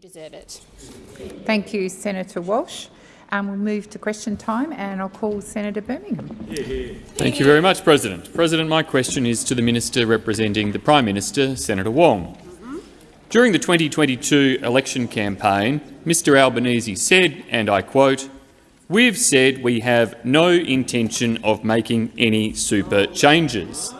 You deserve it. Thank you, Senator Walsh. Um, we'll move to question time, and I'll call Senator Birmingham. Thank you very much, President. President, my question is to the Minister representing the Prime Minister, Senator Wong. During the 2022 election campaign, Mr Albanese said, and I quote, We've said we have no intention of making any super changes.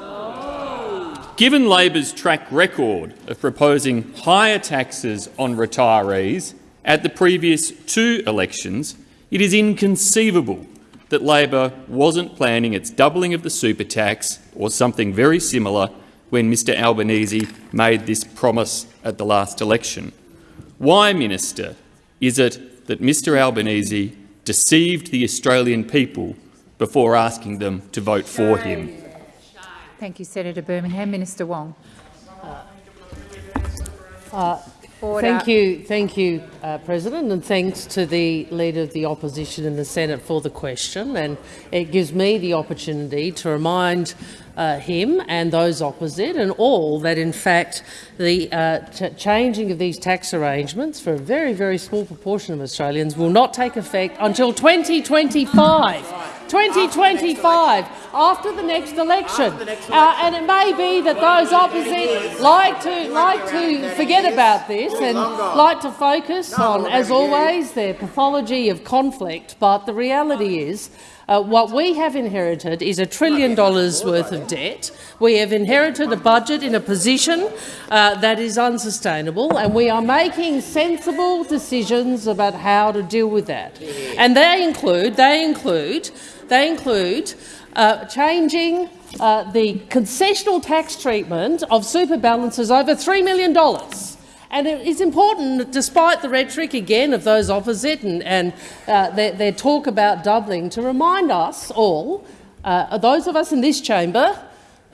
Given Labor's track record of proposing higher taxes on retirees at the previous two elections, it is inconceivable that Labor wasn't planning its doubling of the super tax or something very similar when Mr Albanese made this promise at the last election. Why, Minister, is it that Mr Albanese deceived the Australian people before asking them to vote for him? Thank you, Senator Birmingham. Minister Wong. Uh, thank you, thank you, uh, President, and thanks to the Leader of the Opposition in the Senate for the question. And it gives me the opportunity to remind uh, him and those opposite and all that, in fact, the uh, changing of these tax arrangements for a very, very small proportion of Australians will not take effect until 2025. 2025, after the next election. Uh, and it may be that those opposite like to, like to forget about this and like to focus on, as always, their pathology of conflict. But the reality is uh, what we have inherited is a trillion dollars worth of debt. We have inherited a budget in a position uh, that is unsustainable, and we are making sensible decisions about how to deal with that. And they include, they include, they include uh, changing uh, the concessional tax treatment of super balances over $3 million. And it is important, despite the rhetoric again of those opposite and, and uh, their, their, talk about doubling, to remind us all, uh, those of us in this chamber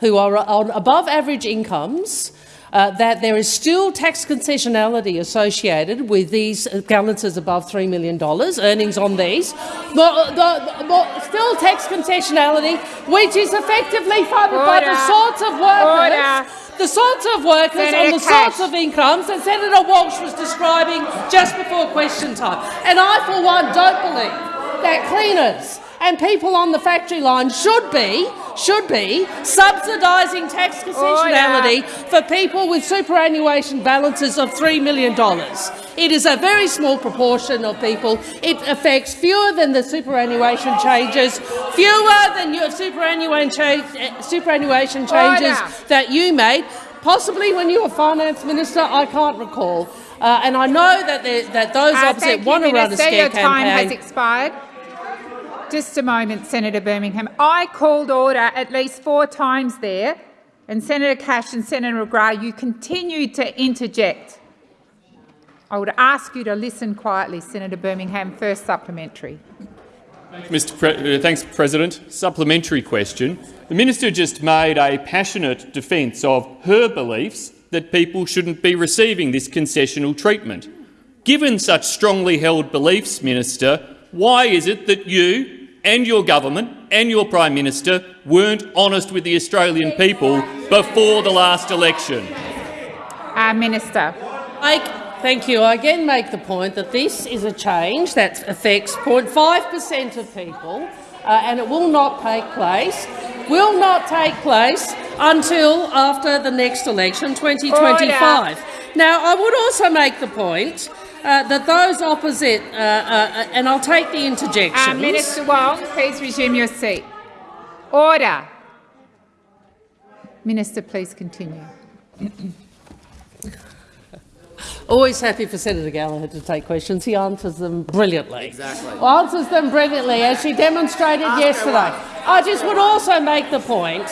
who are on above average incomes, uh, that there is still tax concessionality associated with these balances above $3 million, earnings on these, but, the, but still tax concessionality, which is effectively funded Order. by the sorts of workers Order the sorts of workers Senator on the Cash. sorts of incomes that Senator Walsh was describing just before question time. And I, for one, don't believe that cleaners and people on the factory line should be should be subsidising tax concessionality for people with superannuation balances of $3 million. It is a very small proportion of people. It affects fewer than the superannuation changes, fewer than your superannuation, cha superannuation changes Order. that you made, possibly when you were finance minister, I can't recall. Uh, and I know that, that those uh, opposite want to run a scare your campaign. time has expired. Just a moment, Senator Birmingham. I called order at least four times there, and Senator Cash and Senator McGrath, you continued to interject. I would ask you to listen quietly, Senator Birmingham. First supplementary. Mr. Pre uh, thanks, President. Supplementary question. The minister just made a passionate defence of her beliefs that people shouldn't be receiving this concessional treatment. Given such strongly held beliefs, Minister, why is it that you and your government and your Prime Minister weren't honest with the Australian people before the last election? Uh, Minister. I, thank you. I again make the point that this is a change that affects 0.5 per cent of people uh, and it will not take place, will not take place until after the next election, 2025. Order. Now, I would also make the point that those opposite, uh, uh, and I'll take the interjections. Uh, Minister Wong, please resume your seat. Order. Minister, please continue. Always happy for Senator Gallagher to take questions. He answers them brilliantly. Exactly. Answers them brilliantly, as she demonstrated Ask yesterday. I just would also make the point,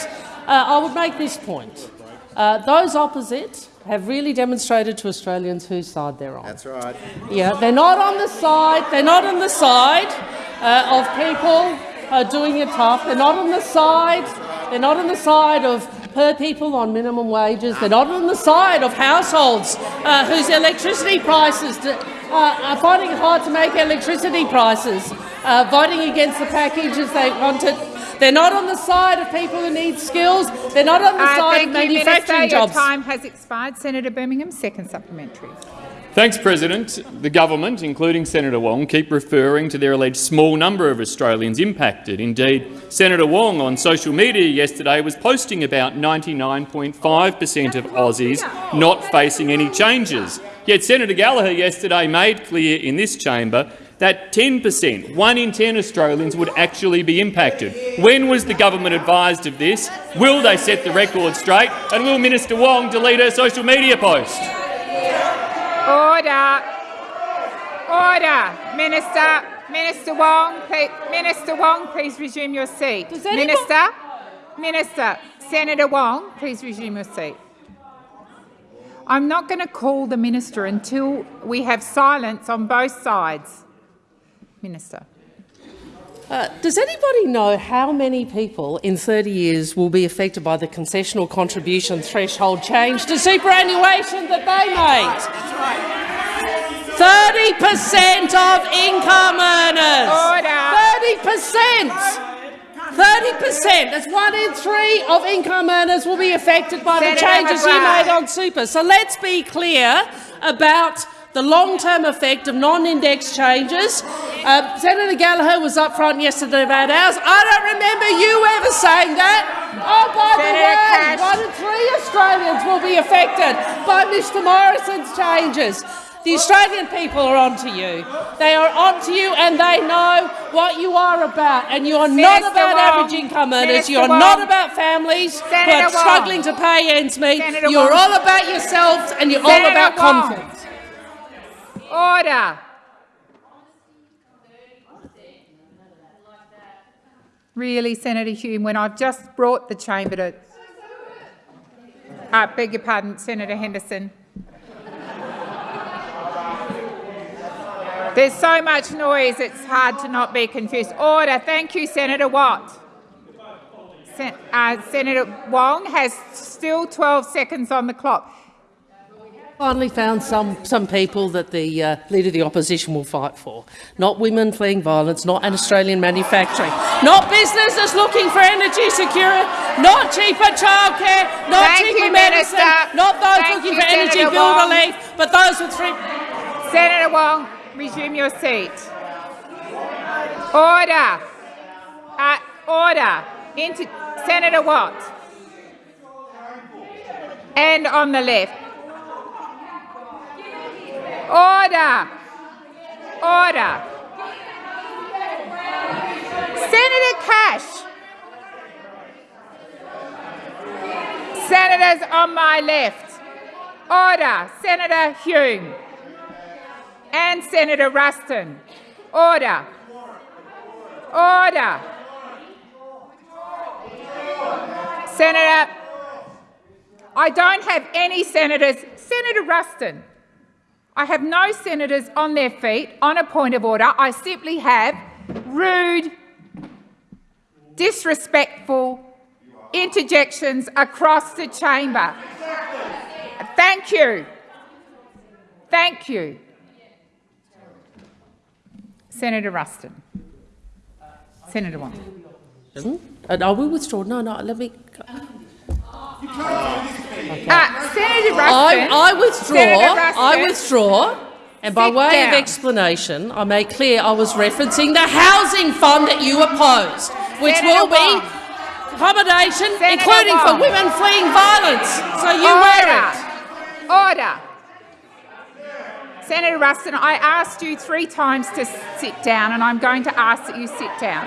uh, I would make this point. Uh, those opposite have really demonstrated to Australians whose side they're on. That's right. Yeah, they're not on the side. They're not on the side uh, of people uh, doing it tough. They're not on the side. They're not on the side of per people on minimum wages. They're not on the side of households uh, whose electricity prices uh, are finding it hard to make electricity prices, uh, voting against the package as they wanted they're not on the side of people who need skills. They're not on the uh, side of manufacturing Minister. jobs. Your time has expired. Senator Birmingham, second supplementary. Thanks, President. The government, including Senator Wong, keep referring to their alleged small number of Australians impacted. Indeed, Senator Wong on social media yesterday was posting about 99.5 per cent of Aussies not facing any changes. Yet Senator Gallagher yesterday made clear in this chamber that 10 per cent, one in 10 Australians, would actually be impacted. When was the government advised of this? Will they set the record straight? And will Minister Wong delete her social media post? Order. Order. Minister. Minister Wong, please, Minister Wong, please resume your seat. Minister. Minister. Senator Wong, please resume your seat. I'm not going to call the minister until we have silence on both sides. Minister. Uh, does anybody know how many people in 30 years will be affected by the concessional contribution threshold change to superannuation that they made? 30 per cent of income earners. Order. 30 per cent. 30 per cent. That's one in three of income earners will be affected by the changes you made on super. So let's be clear about the long-term effect of non-index changes. Uh, Senator Gallagher was up front yesterday about ours. I don't remember you ever saying that. Oh, by Senator the way, Cash. one in three Australians will be affected by Mr Morrison's changes. The Australian people are onto you. They are onto you and they know what you are about. And you are not about Wong. average income earners. You are Wong. not about families who Senator are Wong. struggling to pay ends meet. You're all about yourselves and you're all about Wong. Order. Really, Senator Hume, when I've just brought the chamber to... I beg your pardon, Senator Henderson. There's so much noise, it's hard to not be confused. Order. Thank you, Senator Watt. Sen- uh, Senator Wong has still 12 seconds on the clock. Finally found some, some people that the uh, Leader of the Opposition will fight for. Not women fleeing violence, not an Australian manufacturing, not businesses looking for energy security, not cheaper childcare, not Thank cheaper you, medicine, Minister. not those Thank looking you, for energy Senator bill Wong. relief, but those with free... Senator Wong, resume your seat. Order. Uh, order. Into Senator Watt. And on the left. Order. Order. Senator Cash. Senators on my left. Order. Senator Hume and Senator Ruston. Order. Order. Senator, I don't have any senators. Senator Ruston, I have no senators on their feet on a point of order. I simply have rude, disrespectful interjections across the chamber. Thank you. Thank you. Senator Ruston. Senator Wong. Uh, I will withdraw. No, no, let me... Uh, Senator Ruston. I, I withdraw. Senator Ruston. I withdraw. And by way down. of explanation, I made clear I was referencing the housing fund that you opposed, which Senator will be accommodation, Senator including for women fleeing violence. So you wear it. Order. Senator Ruston, I asked you three times to sit down, and I'm going to ask that you sit down.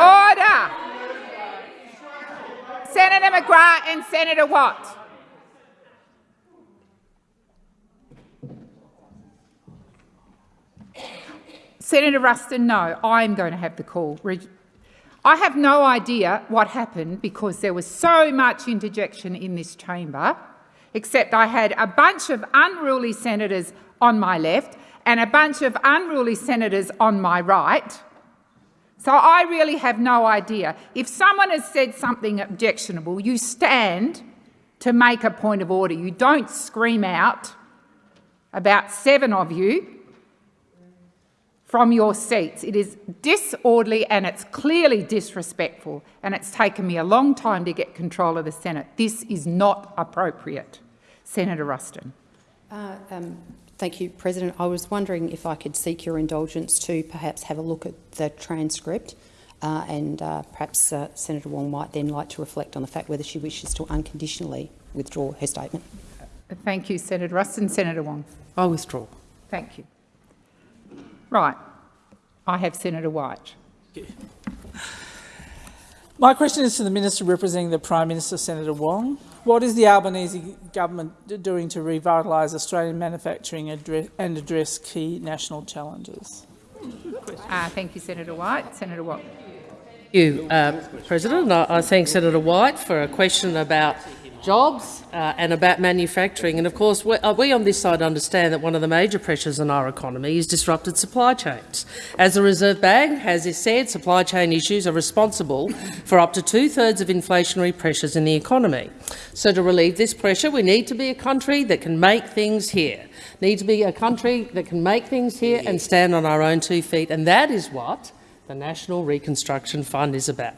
Order. Senator McGrath and Senator Watt. Senator Ruston, no, I'm going to have the call. I have no idea what happened because there was so much interjection in this chamber, except I had a bunch of unruly senators on my left and a bunch of unruly senators on my right. So I really have no idea. If someone has said something objectionable, you stand to make a point of order. You don't scream out, about seven of you, from your seats. It is disorderly and it's clearly disrespectful, and it's taken me a long time to get control of the Senate. This is not appropriate. Senator Ruston. Uh, um, Thank you, President. I was wondering if I could seek your indulgence to perhaps have a look at the transcript uh, and uh, perhaps uh, Senator Wong might then like to reflect on the fact whether she wishes to unconditionally withdraw her statement. Thank you, Senator Ruston. Senator Wong. I withdraw. Thank you. Right. I have Senator White. My question is to the Minister representing the Prime Minister, Senator Wong. What is the Albanese government doing to revitalise Australian manufacturing and address key national challenges? Uh, thank you, Senator White. Senator Watt. Thank you, uh, President. I, I thank Senator White for a question about jobs uh, and about manufacturing. And of course, we, uh, we, on this side understand that one of the major pressures on our economy is disrupted supply chains. As the Reserve Bank has said, supply chain issues are responsible for up to two-thirds of inflationary pressures in the economy. So to relieve this pressure, we need to be a country that can make things here, need to be a country that can make things here and stand on our own two feet. And that is what the National Reconstruction Fund is about.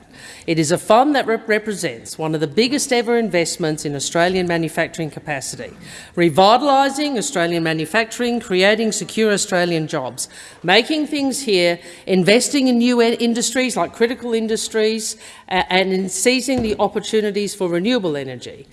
It is a fund that rep represents one of the biggest ever investments in Australian manufacturing capacity, revitalising Australian manufacturing, creating secure Australian jobs, making things here, investing in new industries like critical industries, and in seizing the opportunities for renewable energy.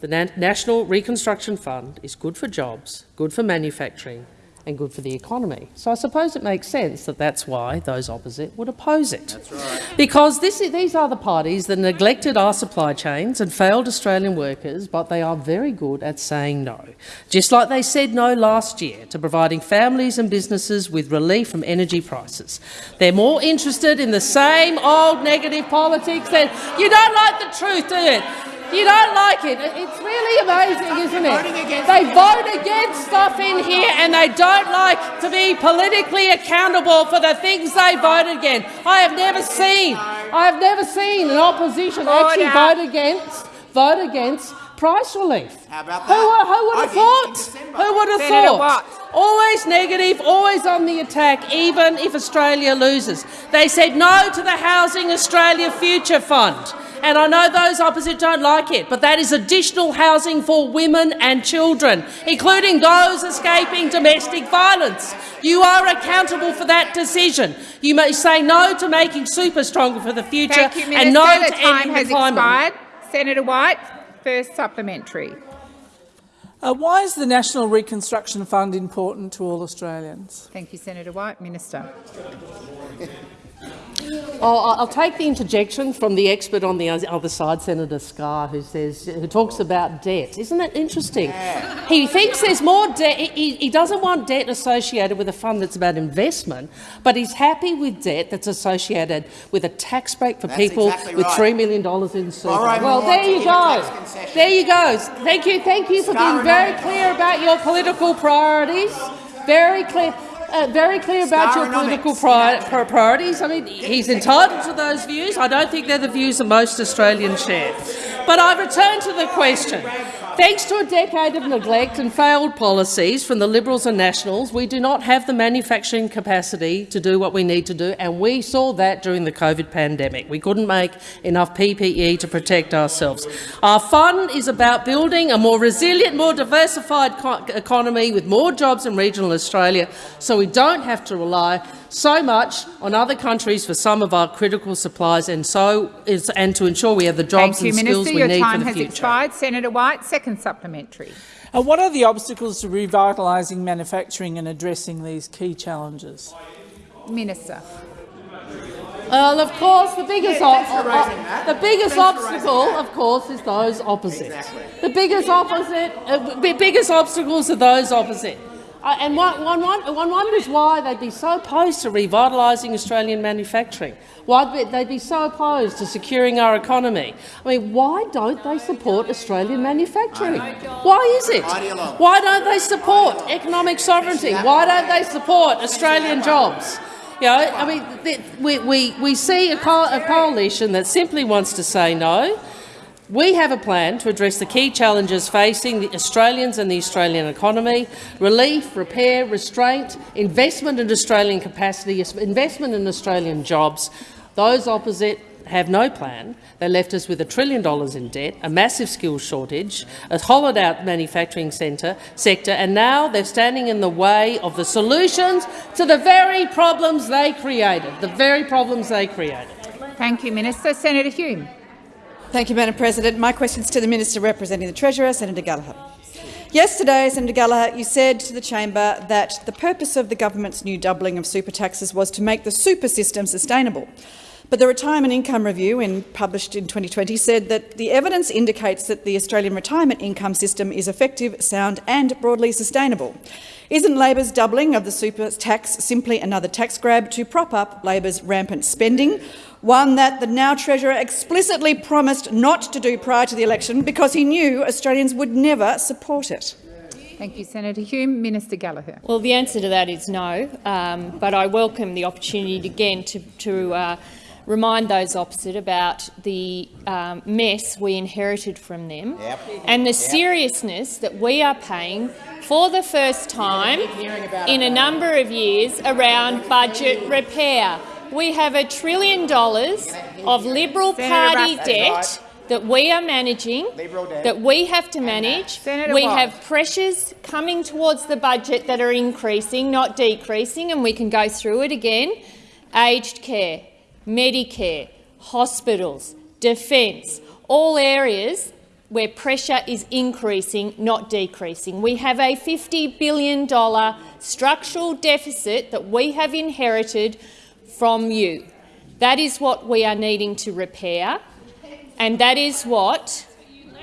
The Na National Reconstruction Fund is good for jobs, good for manufacturing, and good for the economy. So I suppose it makes sense that that's why those opposite would oppose it. Right. Because this, these are the parties that neglected our supply chains and failed Australian workers, but they are very good at saying no. Just like they said no last year to providing families and businesses with relief from energy prices. They're more interested in the same old negative politics that you don't like the truth, do you? You don't like it. It's really amazing, isn't it? They vote against stuff in here and they don't like to be politically accountable for the things they vote against. I have never seen, I have never seen an opposition actually vote against, vote against price relief. How about that? Who, who would have thought? Who would have Senator thought? Always negative, always on the attack, even if Australia loses. They said no to the Housing Australia Future Fund and I know those opposite don't like it, but that is additional housing for women and children, including those escaping domestic violence. You are accountable for that decision. You may say no to making super stronger for the future Thank you, and no the to time ending has the climate. expired. Senator White, first supplementary. Uh, why is the National Reconstruction Fund important to all Australians? Thank you, Senator White. Minister. Oh, I'll take the interjection from the expert on the other side, Senator Scarr, who says who talks about debt. Isn't that interesting? Yeah. He thinks there's more debt. He, he, doesn't want debt associated with a fund that's about investment, but he's happy with debt that's associated with a tax break for that's people exactly with three million dollars in super. Well, there you go. There you go. Thank you. Thank you for being very clear about your political priorities. Very clear uh, very clear about your political pri priorities. I mean, he's entitled to those views. I don't think they're the views that most Australians share. But I return to the question. Thanks to a decade of neglect and failed policies from the Liberals and Nationals, we do not have the manufacturing capacity to do what we need to do, and we saw that during the COVID pandemic. We couldn't make enough PPE to protect ourselves. Our fund is about building a more resilient, more diversified economy with more jobs in regional Australia, so we don't have to rely so much on other countries for some of our critical supplies and so is, and to ensure we have the jobs Thank and you, skills Minister. we Your need for the future. Your time has future. expired. Senator White, second supplementary. Uh, what are the obstacles to revitalising manufacturing and addressing these key challenges? Minister. Well, of course, the biggest, yeah, the biggest obstacle, of course, is those opposite. Exactly. The biggest opposite, uh, the biggest obstacles are those opposite. Uh, and one, one, one wonders why they'd be so opposed to revitalising Australian manufacturing, why they'd be so opposed to securing our economy. I mean, why don't they support Australian manufacturing? Why is it? Why don't they support economic sovereignty? Why don't they support Australian jobs? You know, I mean, we, we, we see a, co a coalition that simply wants to say no, we have a plan to address the key challenges facing the Australians and the Australian economy, relief, repair, restraint, investment in Australian capacity, investment in Australian jobs. Those opposite have no plan. They left us with a trillion dollars in debt, a massive skills shortage, a hollowed-out manufacturing centre, sector, and now they're standing in the way of the solutions to the very problems they created, the very problems they created. Thank you, Minister. Senator Hume. Thank you, Madam President. My question is to the Minister representing the Treasurer, Senator Gallagher. Yesterday, Senator Gallagher, you said to the chamber that the purpose of the government's new doubling of super taxes was to make the super system sustainable. But the Retirement Income Review, in, published in 2020, said that the evidence indicates that the Australian retirement income system is effective, sound and broadly sustainable. Isn't Labor's doubling of the super tax simply another tax grab to prop up Labor's rampant spending, one that the now Treasurer explicitly promised not to do prior to the election because he knew Australians would never support it? Thank you, Senator Hume. Minister Gallagher. Well, the answer to that is no, um, but I welcome the opportunity again to, to uh, remind those opposite about the um, mess we inherited from them yep. and the yep. seriousness that we are paying for the first time in a number of years around budget repair. We have a trillion dollars of Liberal Party debt that we are managing, that we have to manage. we have pressures coming towards the budget that are increasing, not decreasing, and we can go through it again. Aged care, Medicare, hospitals, defence, all areas where pressure is increasing, not decreasing. We have a $50 billion structural deficit that we have inherited from you. That is what we are needing to repair, and that is what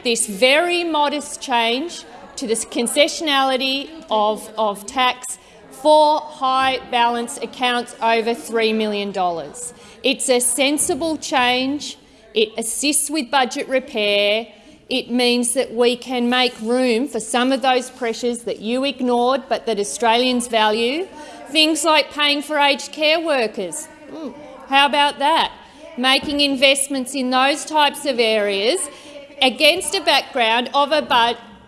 this very modest change to the concessionality of, of tax for high balance accounts over $3 million. It's a sensible change. It assists with budget repair. It means that we can make room for some of those pressures that you ignored but that Australians value. Things like paying for aged care workers. Mm, how about that? Making investments in those types of areas against a background of a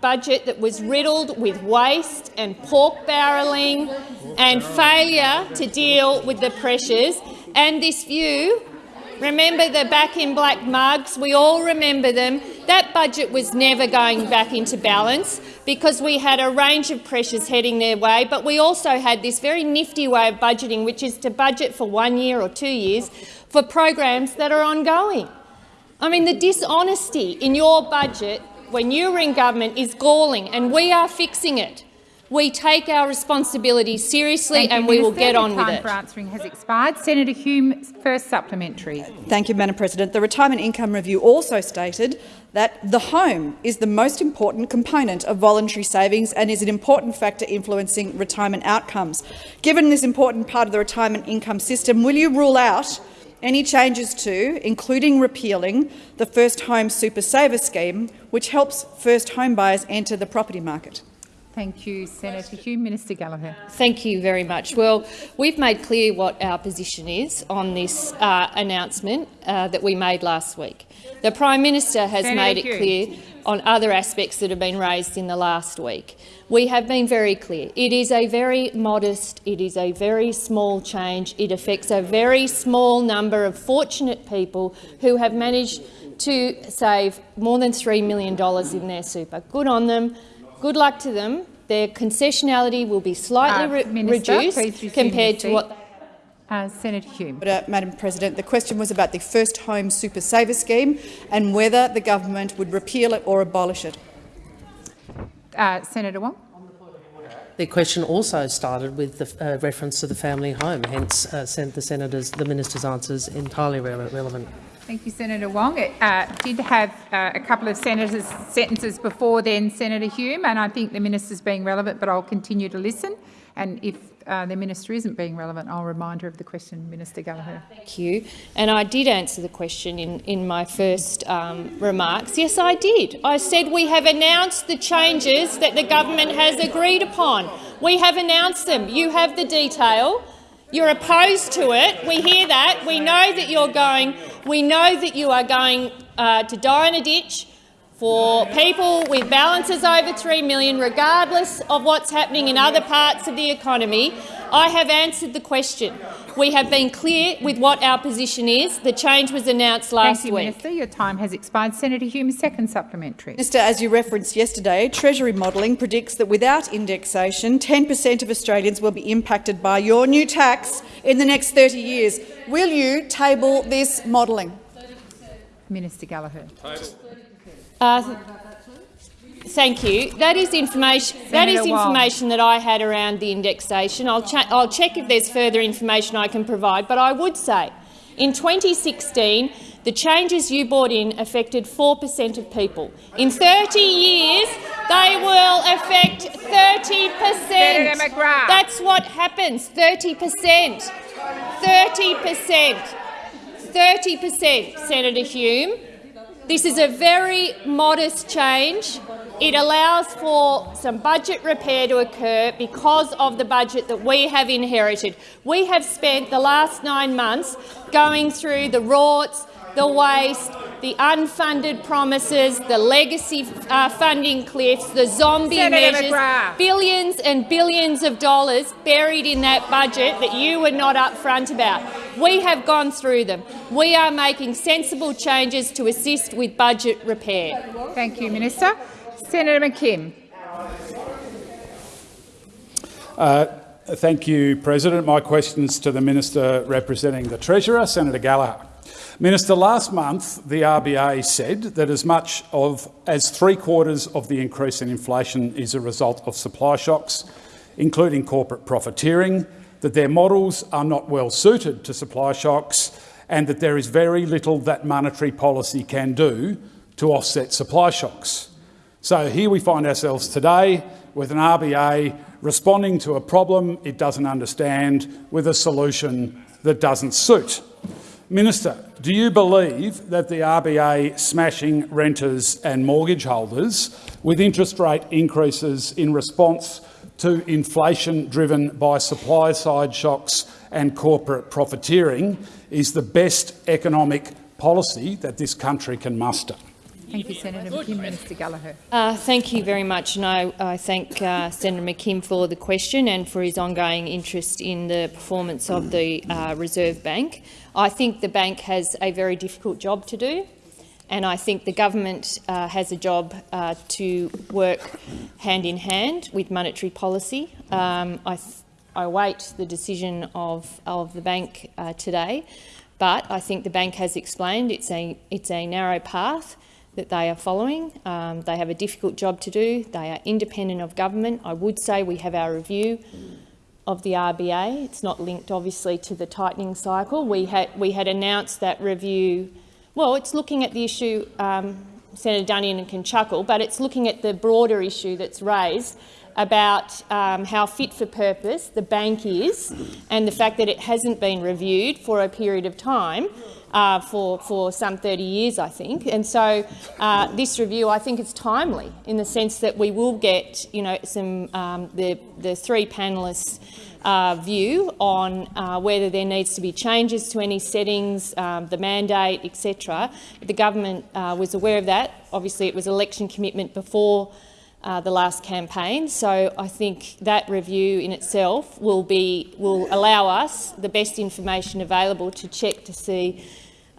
budget that was riddled with waste and pork barrelling and failure to deal with the pressures. And this view, remember the back in black mugs, we all remember them, that budget was never going back into balance because we had a range of pressures heading their way, but we also had this very nifty way of budgeting, which is to budget for one year or two years for programs that are ongoing. I mean, the dishonesty in your budget when you are in government is galling, and we are fixing it. We take our responsibility seriously Thank and you, we Minister. will get on the with time it. for answering has expired. Senator Hume, first supplementary. Thank you, Madam President. The Retirement Income Review also stated that the home is the most important component of voluntary savings and is an important factor influencing retirement outcomes. Given this important part of the retirement income system, will you rule out any changes to, including repealing, the First Home Super Saver scheme, which helps first home buyers enter the property market? Thank you, Senator Hume. Minister Gallagher. Thank you very much. Well, we've made clear what our position is on this uh, announcement uh, that we made last week. The Prime Minister has Senator made it Hume. clear on other aspects that have been raised in the last week. We have been very clear. It is a very modest, it is a very small change. It affects a very small number of fortunate people who have managed to save more than $3 million in their super. Good on them. Good luck to them. Their concessionality will be slightly Uh, re Minister, reduced compared to what Uh, Senator Hume. But, uh, Madam President, the question was about the First Home Super Saver scheme and whether the government would repeal it or abolish it. Uh, Senator Wong. The question also started with the uh, reference to the family home, hence uh, the senator's, the minister's answers entirely rele relevant. Thank you, Senator Wong. It uh, did have uh, a couple of senators' sentences before then, Senator Hume, and I think the minister's being relevant, but I'll continue to listen. And if uh, the minister isn't being relevant, I'll remind her of the question, Minister Gallagher. Thank you. And I did answer the question in, in my first um, remarks. Yes, I did. I said we have announced the changes that the government has agreed upon. We have announced them. You have the detail. You're opposed to it. We hear that. We know that you're going. We know that you are going uh, to die in a ditch for people with balances over 3 million, regardless of what's happening in other parts of the economy. I have answered the question. We have been clear with what our position is. The change was announced last Thank you, week. Minister. Your time has expired. Senator Hume, second supplementary. Minister, as you referenced yesterday, Treasury modelling predicts that without indexation, 10 per cent of Australians will be impacted by your new tax in the next 30 years. Will you table this modelling? Minister Gallagher. Uh, Thank you. That is information. That is Senator information that I had around the indexation. I'll, I'll check if there's further information I can provide. But I would say, in 2016, the changes you brought in affected 4 per cent of people. In 30 years, they will affect 30 per cent. That's what happens. 30 per cent. 30 per cent. 30 per cent, Senator Hume. This is a very modest change. It allows for some budget repair to occur because of the budget that we have inherited. We have spent the last nine months going through the rorts, the waste, the unfunded promises, the legacy uh, funding cliffs, the zombie Senator measures, McGrath. billions and billions of dollars buried in that budget that you were not upfront about. We have gone through them. We are making sensible changes to assist with budget repair. Thank you, Minister. Senator McKim. Thank you, President. My questions to the Minister representing the Treasurer, Senator Gallagher. Minister, last month the RBA said that as much of as three quarters of the increase in inflation is a result of supply shocks, including corporate profiteering, that their models are not well suited to supply shocks and that there is very little that monetary policy can do to offset supply shocks. So here we find ourselves today with an RBA responding to a problem it doesn't understand with a solution that doesn't suit. Minister, do you believe that the RBA smashing renters and mortgage holders with interest rate increases in response to inflation driven by supply-side shocks and corporate profiteering is the best economic policy that this country can muster? Thank you, Senator McKim. Minister Gallagher. Uh, thank you very much. And I, I thank uh, Senator McKim for the question and for his ongoing interest in the performance of the uh, Reserve Bank. I think the bank has a very difficult job to do, and I think the government uh, has a job uh, to work hand in hand with monetary policy. Um, I, I await the decision of, of the bank uh, today, but I think the bank has explained it's a, it's a narrow path that they are following. Um, they have a difficult job to do. They are independent of government. I would say we have our review of the RBA. It's not linked, obviously, to the tightening cycle. We had, we had announced that review. Well, it's looking at the issue, um, Senator Duniam can chuckle, but it's looking at the broader issue that's raised about um, how fit for purpose the bank is and the fact that it hasn't been reviewed for a period of time uh, for, for some 30 years, I think. And so uh, this review, I think, is timely in the sense that we will get, you know, some um, the the three panelists. Uh, view on uh, whether there needs to be changes to any settings, um, the mandate, etc. The government uh, was aware of that. Obviously, it was election commitment before uh, the last campaign. So I think that review in itself will be will allow us the best information available to check to see,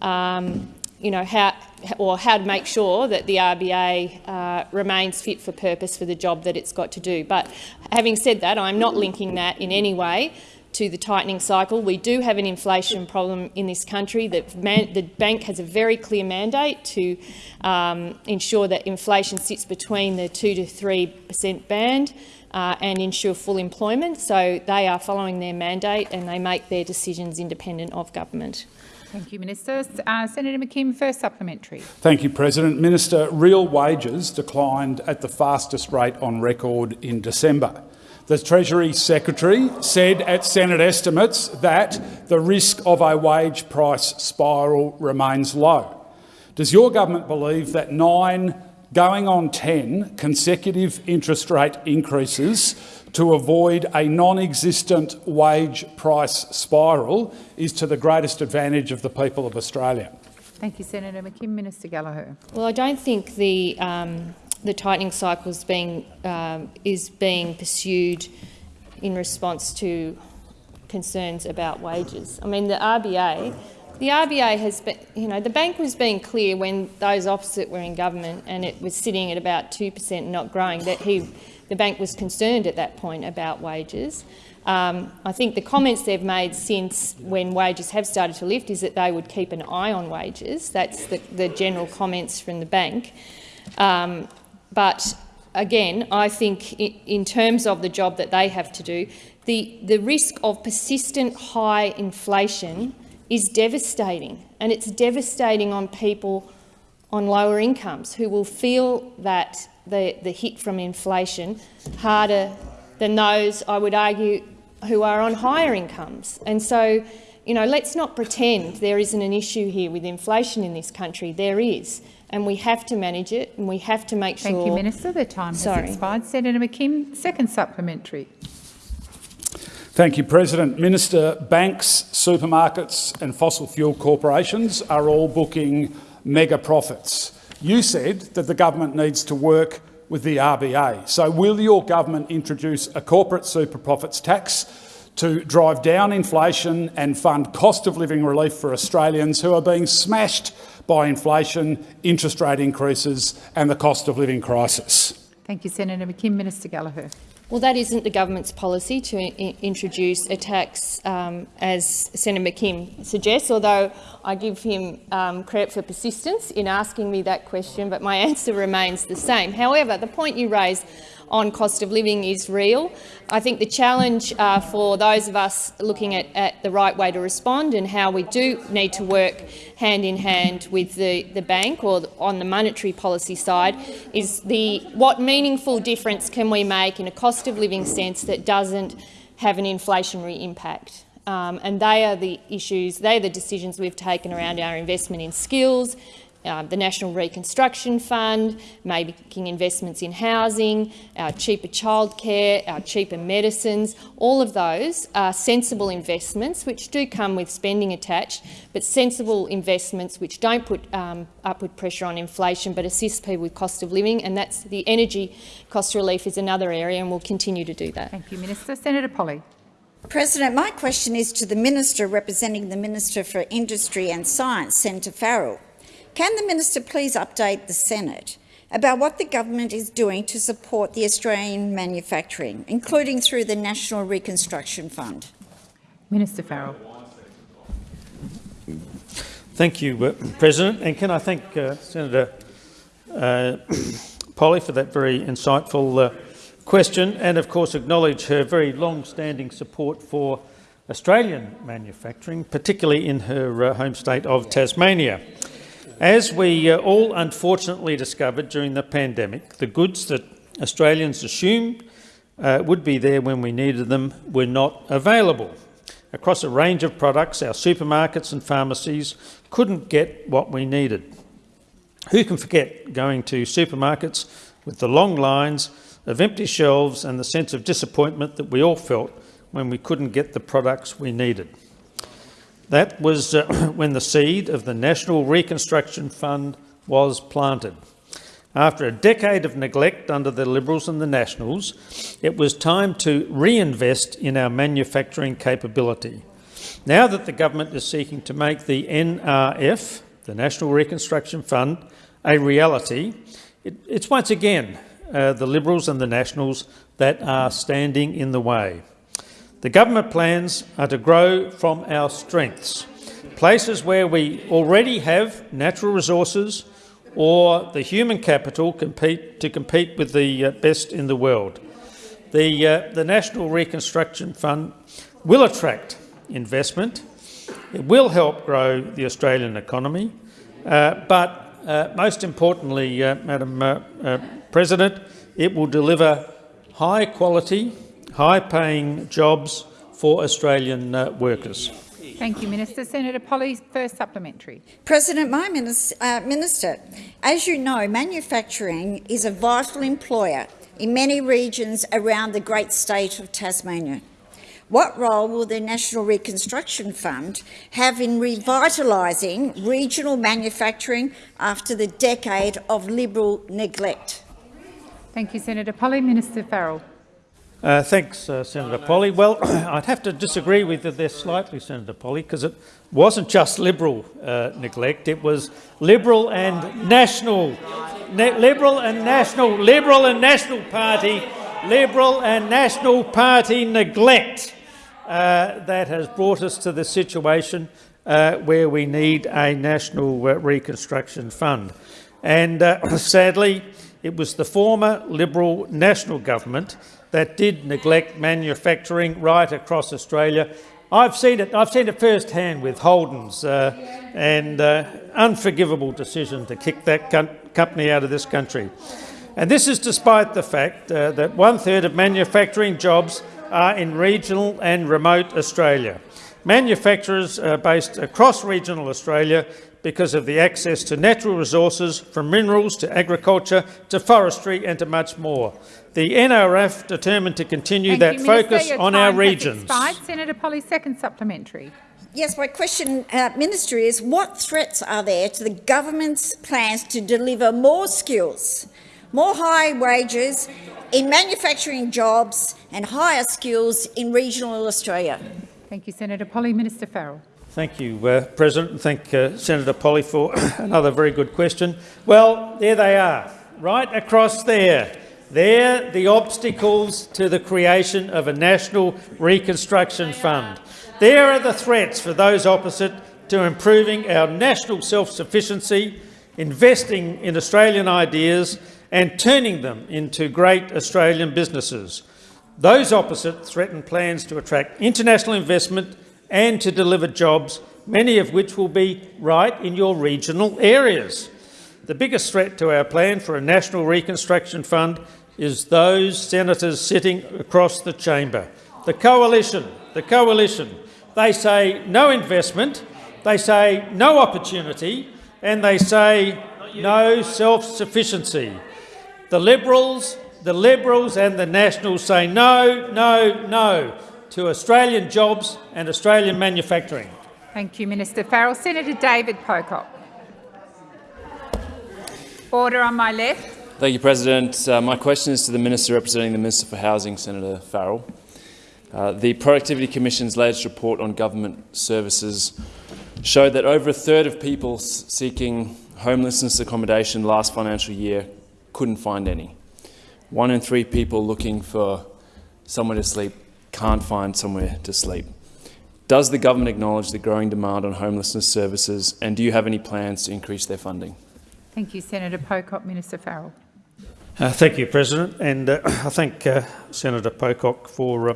um, you know, how or how to make sure that the RBA uh, remains fit for purpose for the job that it's got to do. But having said that, I'm not linking that in any way to the tightening cycle. We do have an inflation problem in this country. Man, the bank has a very clear mandate to um, ensure that inflation sits between the 2 to 3 per cent band uh, and ensure full employment. So they are following their mandate and they make their decisions independent of government. Thank you, Minister. Uh, Senator McKim, first supplementary. Thank you, President. Minister, real wages declined at the fastest rate on record in December. The Treasury Secretary said at Senate estimates that the risk of a wage price spiral remains low. Does your government believe that nine, going on 10, consecutive interest rate increases to avoid a non-existent wage price spiral is to the greatest advantage of the people of Australia? Thank you, Senator McKim. Minister Gallagher. Well, I don't think the um, the tightening cycle is being um, is being pursued in response to concerns about wages. I mean, the RBA, the RBA has been, you know, the bank was being clear when those opposite were in government and it was sitting at about 2% and not growing, that he, the bank was concerned at that point about wages. Um, I think the comments they've made since when wages have started to lift is that they would keep an eye on wages. That's the, the general comments from the bank. Um, but again, I think in terms of the job that they have to do, the, the risk of persistent high inflation is devastating, and it's devastating on people on lower incomes who will feel that the, the hit from inflation harder than those, I would argue, who are on higher incomes. And so, you know, let's not pretend there isn't an issue here with inflation in this country. There is and we have to manage it and we have to make sure— Thank you, Minister. The time Sorry. has expired. Senator McKim, second supplementary. Thank you, President. Minister, banks, supermarkets and fossil fuel corporations are all booking mega profits. You said that the government needs to work with the RBA. So will your government introduce a corporate super profits tax to drive down inflation and fund cost of living relief for Australians who are being smashed by inflation, interest rate increases and the cost of living crisis. Thank you, Senator McKim. Minister Gallagher. Well, that isn't the government's policy to introduce a tax, um, as Senator McKim suggests, although I give him um, credit for persistence in asking me that question, but my answer remains the same. However, the point you raise on cost of living is real. I think the challenge uh, for those of us looking at, at, the right way to respond and how we do need to work hand in hand with the, the bank or on the monetary policy side is the what meaningful difference can we make in a cost of living sense that doesn't have an inflationary impact. Um, and they are the issues, they are the decisions we've taken around our investment in skills, um, the National Reconstruction Fund, making investments in housing, our cheaper childcare, our cheaper medicines, all of those are sensible investments which do come with spending attached, but sensible investments which don't put um, upward pressure on inflation but assist people with cost of living, and that's the energy cost relief is another area and we'll continue to do that. Thank you, Minister. Senator Polley. President, my question is to the Minister representing the Minister for Industry and Science, Senator Farrell. Can the minister please update the Senate about what the government is doing to support the Australian manufacturing, including through the National Reconstruction Fund? Minister Farrell. Thank you, uh, President. And can I thank uh, Senator uh, Polley for that very insightful uh, question and, of course, acknowledge her very long-standing support for Australian manufacturing, particularly in her uh, home state of Tasmania. As we uh, all unfortunately discovered during the pandemic, the goods that Australians assumed uh, would be there when we needed them were not available. Across a range of products, our supermarkets and pharmacies couldn't get what we needed. Who can forget going to supermarkets with the long lines of empty shelves and the sense of disappointment that we all felt when we couldn't get the products we needed? That was uh, when the seed of the National Reconstruction Fund was planted. After a decade of neglect under the Liberals and the Nationals, it was time to reinvest in our manufacturing capability. Now that the government is seeking to make the NRF, the National Reconstruction Fund, a reality, it, it's once again uh, the Liberals and the Nationals that are standing in the way. The government plans are to grow from our strengths, places where we already have natural resources or the human capital compete, to compete with the uh, best in the world. The, uh, the National Reconstruction Fund will attract investment. It will help grow the Australian economy. Uh, but uh, most importantly, uh, Madam uh, President, it will deliver high quality high-paying jobs for Australian uh, workers. Thank you, Minister. Senator Polley, first supplementary. President, my minister, uh, minister, as you know, manufacturing is a vital employer in many regions around the great state of Tasmania. What role will the National Reconstruction Fund have in revitalising regional manufacturing after the decade of Liberal neglect? Thank you, Senator Polley. Minister Farrell. Uh, thanks, uh, Senator Polley. Well, I'd have to disagree with you there slightly, Senator Polley, because it wasn't just Liberal uh, neglect, it was Liberal and National, Liberal and National, Liberal and National Party, Liberal and National Party neglect uh, that has brought us to the situation uh, where we need a National uh, Reconstruction Fund. And sadly, it was the former Liberal National Government that did neglect manufacturing right across Australia. I've seen it. I've seen it firsthand with Holden's uh, and uh, unforgivable decision to kick that company out of this country. And this is despite the fact uh, that one third of manufacturing jobs are in regional and remote Australia. Manufacturers are based across regional Australia because of the access to natural resources, from minerals to agriculture to forestry and to much more. The NRF determined to continue Thank that you, focus Minister, on our regions. Expired. Senator Polley, second supplementary. Yes, my question, uh, Minister, is what threats are there to the government's plans to deliver more skills, more high wages in manufacturing jobs and higher skills in regional Australia? Thank you, Senator Polley. Minister Farrell. Thank you, uh, President. And thank uh, Senator Polley for another very good question. Well, there they are, right across there. There, the obstacles to the creation of a National Reconstruction Fund. There are the threats for those opposite to improving our national self-sufficiency, investing in Australian ideas and turning them into great Australian businesses. Those opposite threaten plans to attract international investment and to deliver jobs, many of which will be right in your regional areas. The biggest threat to our plan for a National Reconstruction Fund is those senators sitting across the chamber. The coalition, the coalition, they say no investment, they say no opportunity, and they say no self-sufficiency. The Liberals, the Liberals and the Nationals say no, no, no to Australian jobs and Australian manufacturing. Thank you, Minister Farrell. Senator David Pocock. Order on my left. Thank you, President. Uh, my question is to the Minister representing the Minister for Housing, Senator Farrell. Uh, the Productivity Commission's latest report on government services showed that over a third of people seeking homelessness accommodation last financial year couldn't find any. One in three people looking for somewhere to sleep can't find somewhere to sleep. Does the government acknowledge the growing demand on homelessness services and do you have any plans to increase their funding? Thank you, Senator Pocock. Minister Farrell. Uh, thank you, President, and uh, I thank uh, Senator Pocock for uh,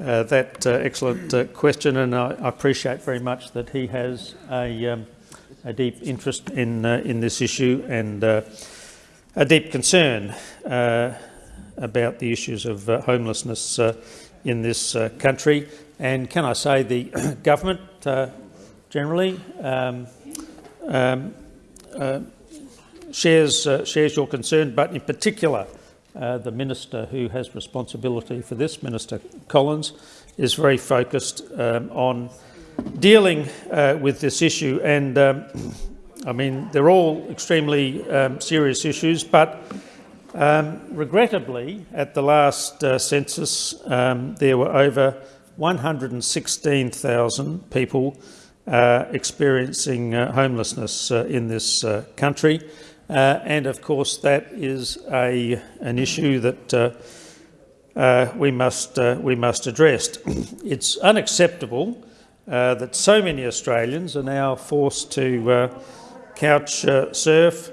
uh, that uh, excellent question, and I, I, appreciate very much that he has a, um, a deep interest in in this issue and a deep concern about the issues of homelessness in this uh, country. And can I say the government uh, generally um, um, uh, shares, uh, shares your concern, but in particular uh, the minister who has responsibility for this, Minister Collins, is very focused um, on dealing uh, with this issue. And um, I mean, they're all extremely um, serious issues, but um, regrettably, at the last uh, census, um, there were over 116,000 people uh, experiencing uh, homelessness uh, in this uh, country. Uh, and of course, that is a, an issue that we, must, we must address. it's unacceptable that so many Australians are now forced to couch surf,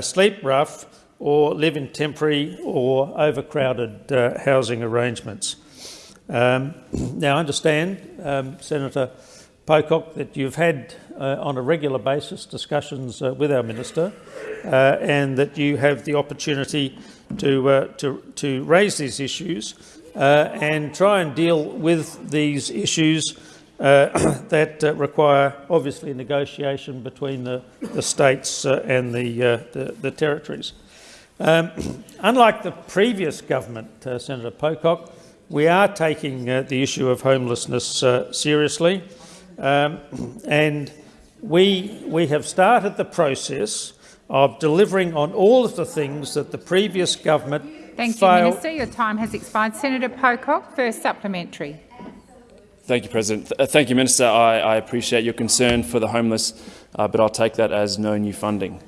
sleep rough, or live in temporary or overcrowded uh, housing arrangements. Um, now, I understand, um, Senator Pocock, that you've had uh, on a regular basis discussions uh, with our minister uh, and that you have the opportunity to, uh, to, to raise these issues uh, and try and deal with these issues that require, obviously, negotiation between the, the states and the, the, the territories. Um, unlike the previous government, uh, Senator Pocock, we are taking uh, the issue of homelessness uh, seriously um, and we, we have started the process of delivering on all of the things that the previous government Thank you. Minister. Your time has expired. Senator Pocock, first supplementary. Thank you, President. Th- uh, thank you, Minister. I, I appreciate your concern for the homeless, uh, but I'll take that as no new funding.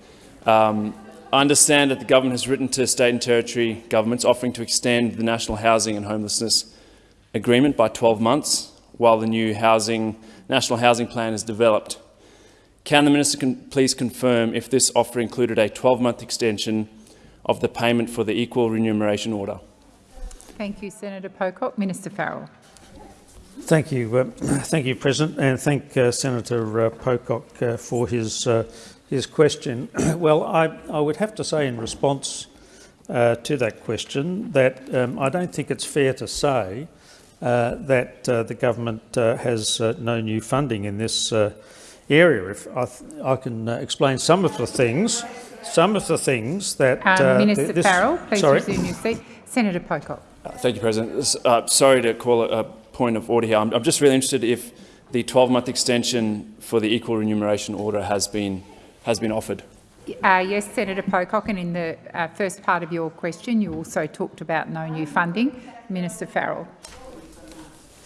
Um, I understand that the government has written to state and territory governments offering to extend the National Housing and Homelessness Agreement by 12 months while the new housing, National Housing Plan is developed. Can the Minister con please confirm if this offer included a 12-month extension of the payment for the equal remuneration order? Thank you, Senator Pocock. Minister Farrell. Thank you, uh, thank you, President, and thank uh, Senator uh, Pocock uh, for his uh, his question. well, I, I would have to say in response uh, to that question that um, I don't think it's fair to say uh, that uh, the government uh, has no new funding in this area. If I, I can explain some of the things, some of the things that um, Minister this, Farrell, please sorry. resume your seat. Senator Pocock. thank you, President. sorry to call a point of order here. I'm, I'm just really interested if the 12-month extension for the equal remuneration order has been has been offered. Uh, yes, Senator Pocock, and in the uh, first part of your question, you also talked about no new funding. Minister Farrell.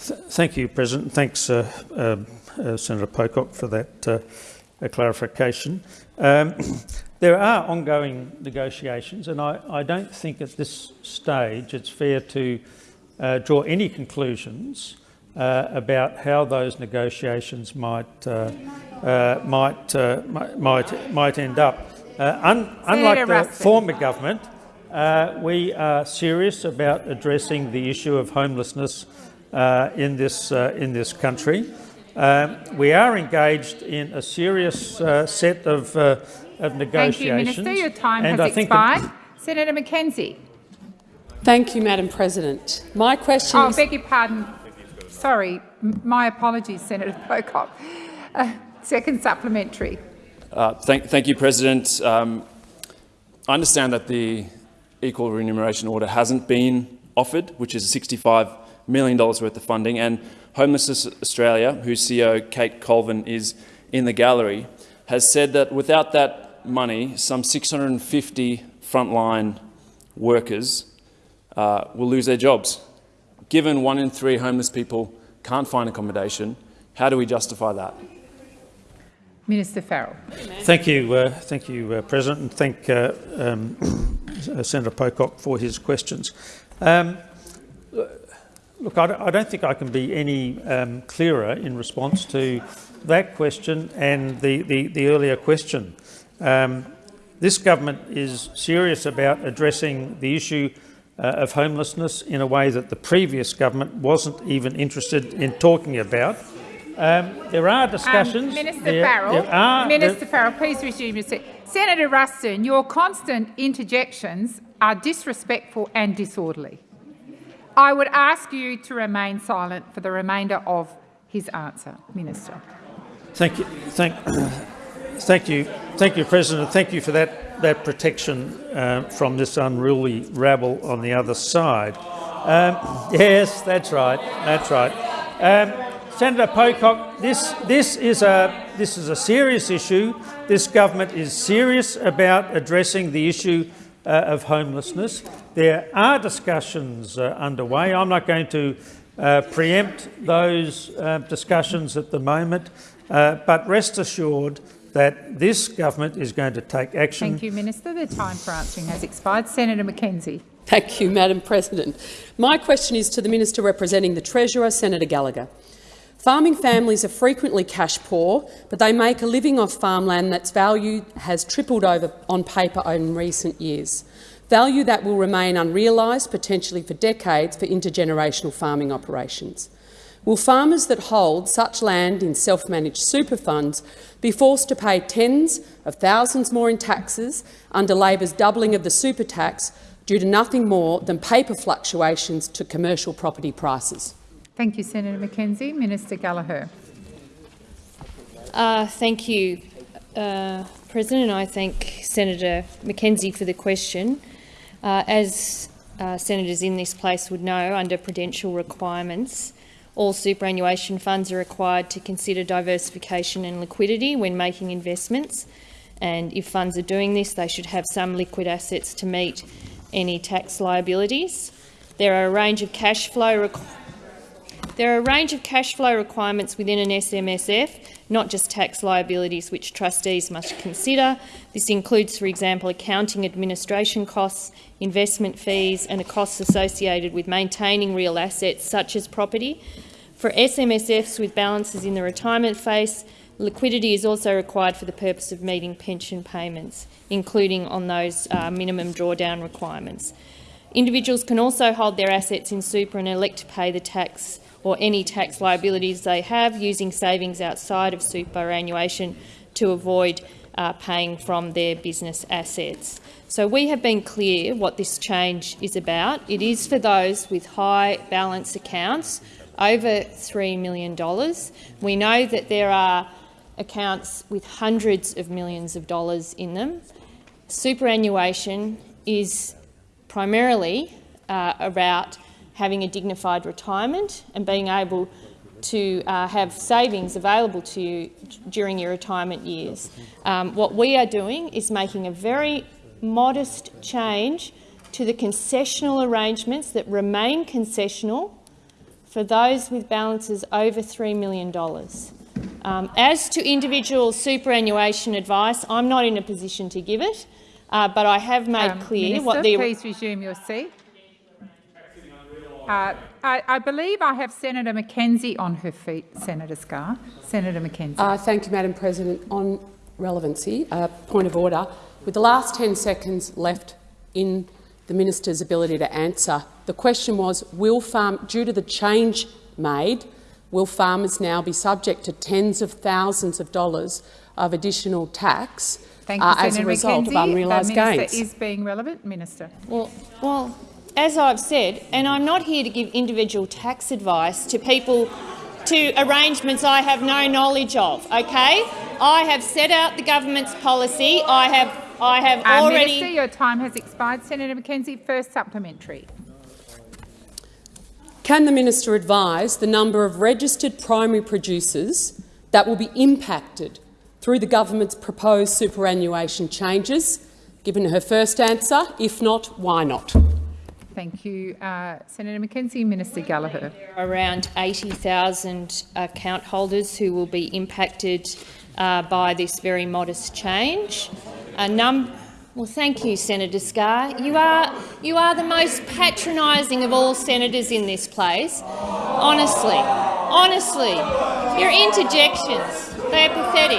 Th thank you, President. Thanks, uh, uh Senator Pocock, for that uh, clarification. Um, there are ongoing negotiations, and I, I, don't think at this stage it's fair to uh, draw any conclusions uh, about how those negotiations might uh, uh might, uh, might might end up. Uh, un unlike the former government, we are serious about addressing the issue of homelessness in this in this country. Um, we are engaged in a serious set of of negotiations. Thank you, Minister. Your time has expired. Senator McKenzie. Thank you, Madam President. My question oh, is... beg your pardon. Sorry, my apologies, Senator Pocock. Uh, second supplementary. Uh, thank, thank, you, President. Um, I understand that the equal remuneration order hasn't been offered, which is $65 million worth of funding, and Homelessness Australia, whose CEO Kate Colvin is in the gallery, has said that without that money, some 650 frontline workers uh, will lose their jobs. Given one in three homeless people can't find accommodation, how do we justify that? Minister Farrell. Thank you, uh, thank you, uh, President, and thank uh, um, Senator Pocock for his questions. Um, look, I, I, don't think I can be any um, clearer in response to that question and the, the, the earlier question. Um, this government is serious about addressing the issue uh, of homelessness in a way that the previous government wasn't even interested in talking about. Um, there are discussions. Um, Minister there, Farrell, there are, Minister Farrell, please resume your seat. Senator Ruston, your constant interjections are disrespectful and disorderly. I would ask you to remain silent for the remainder of his answer, Minister. Thank you. Thank, thank you. Thank you, President. Thank you for that that protection uh, from this unruly rabble on the other side. Um, yes, that's right. That's right. Um, Senator Pocock, this, this, is a, this is a serious issue. This government is serious about addressing the issue uh, of homelessness. There are discussions uh, underway. I'm not going to uh, preempt those uh, discussions at the moment, uh, but rest assured that this government is going to take action. Thank you, Minister. The time for answering has expired. Senator McKenzie. Thank you, Madam President. My question is to the Minister representing the Treasurer, Senator Gallagher. Farming families are frequently cash poor, but they make a living off farmland that's value has tripled over on paper in recent years. Value that will remain unrealised, potentially for decades, for intergenerational farming operations. Will farmers that hold such land in self-managed super funds be forced to pay tens of thousands more in taxes under Labor's doubling of the super tax due to nothing more than paper fluctuations to commercial property prices? Thank you, Senator McKenzie. Minister Gallagher. Uh, thank you, uh, President. I thank Senator McKenzie for the question. Uh, as uh, senators in this place would know, under prudential requirements, all superannuation funds are required to consider diversification and liquidity when making investments. And if funds are doing this, they should have some liquid assets to meet any tax liabilities. There are a range of cash flow there are a range of cash flow requirements within an SMSF, not just tax liabilities which trustees must consider. This includes, for example, accounting administration costs, investment fees and the costs associated with maintaining real assets such as property. For SMSFs with balances in the retirement phase, liquidity is also required for the purpose of meeting pension payments, including on those uh, minimum drawdown requirements. Individuals can also hold their assets in super and elect to pay the tax or any tax liabilities they have using savings outside of superannuation to avoid uh, paying from their business assets. So we have been clear what this change is about. It is for those with high balance accounts over $3 million. We know that there are accounts with hundreds of millions of dollars in them. Superannuation is primarily uh, about having a dignified retirement and being able to uh, have savings available to you during your retirement years. Um, what we are doing is making a very modest change to the concessional arrangements that remain concessional for those with balances over $3 million. Um, as to individual superannuation advice, I'm not in a position to give it, uh, but I have made um, clear Minister, what the— please resume your seat. Uh, I, I, believe I have Senator McKenzie on her feet, Senator Scarr. Senator McKenzie. Uh, thank you, Madam President. On relevancy, uh, point of order. With the last 10 seconds left in the minister's ability to answer, the question was, will farm, due to the change made, will farmers now be subject to tens of thousands of dollars of additional tax Thank you, uh, as a result McKenzie. of unrealised gains? is being relevant, Minister. Well, well, as I've said, and I'm not here to give individual tax advice to people to arrangements I have no knowledge of. Okay, I have set out the government's policy. I have, I have uh, already. Minister, your time has expired. Senator McKenzie, first supplementary. Can the minister advise the number of registered primary producers that will be impacted through the government's proposed superannuation changes? Given her first answer, if not, why not? Thank you. Uh, Senator McKenzie, Minister Gallagher. Around 80,000 account holders who will be impacted uh, by this very modest change. A num well, thank you, Senator Scarr. You are, you are the most patronising of all senators in this place. Honestly, honestly, your interjections, they're pathetic.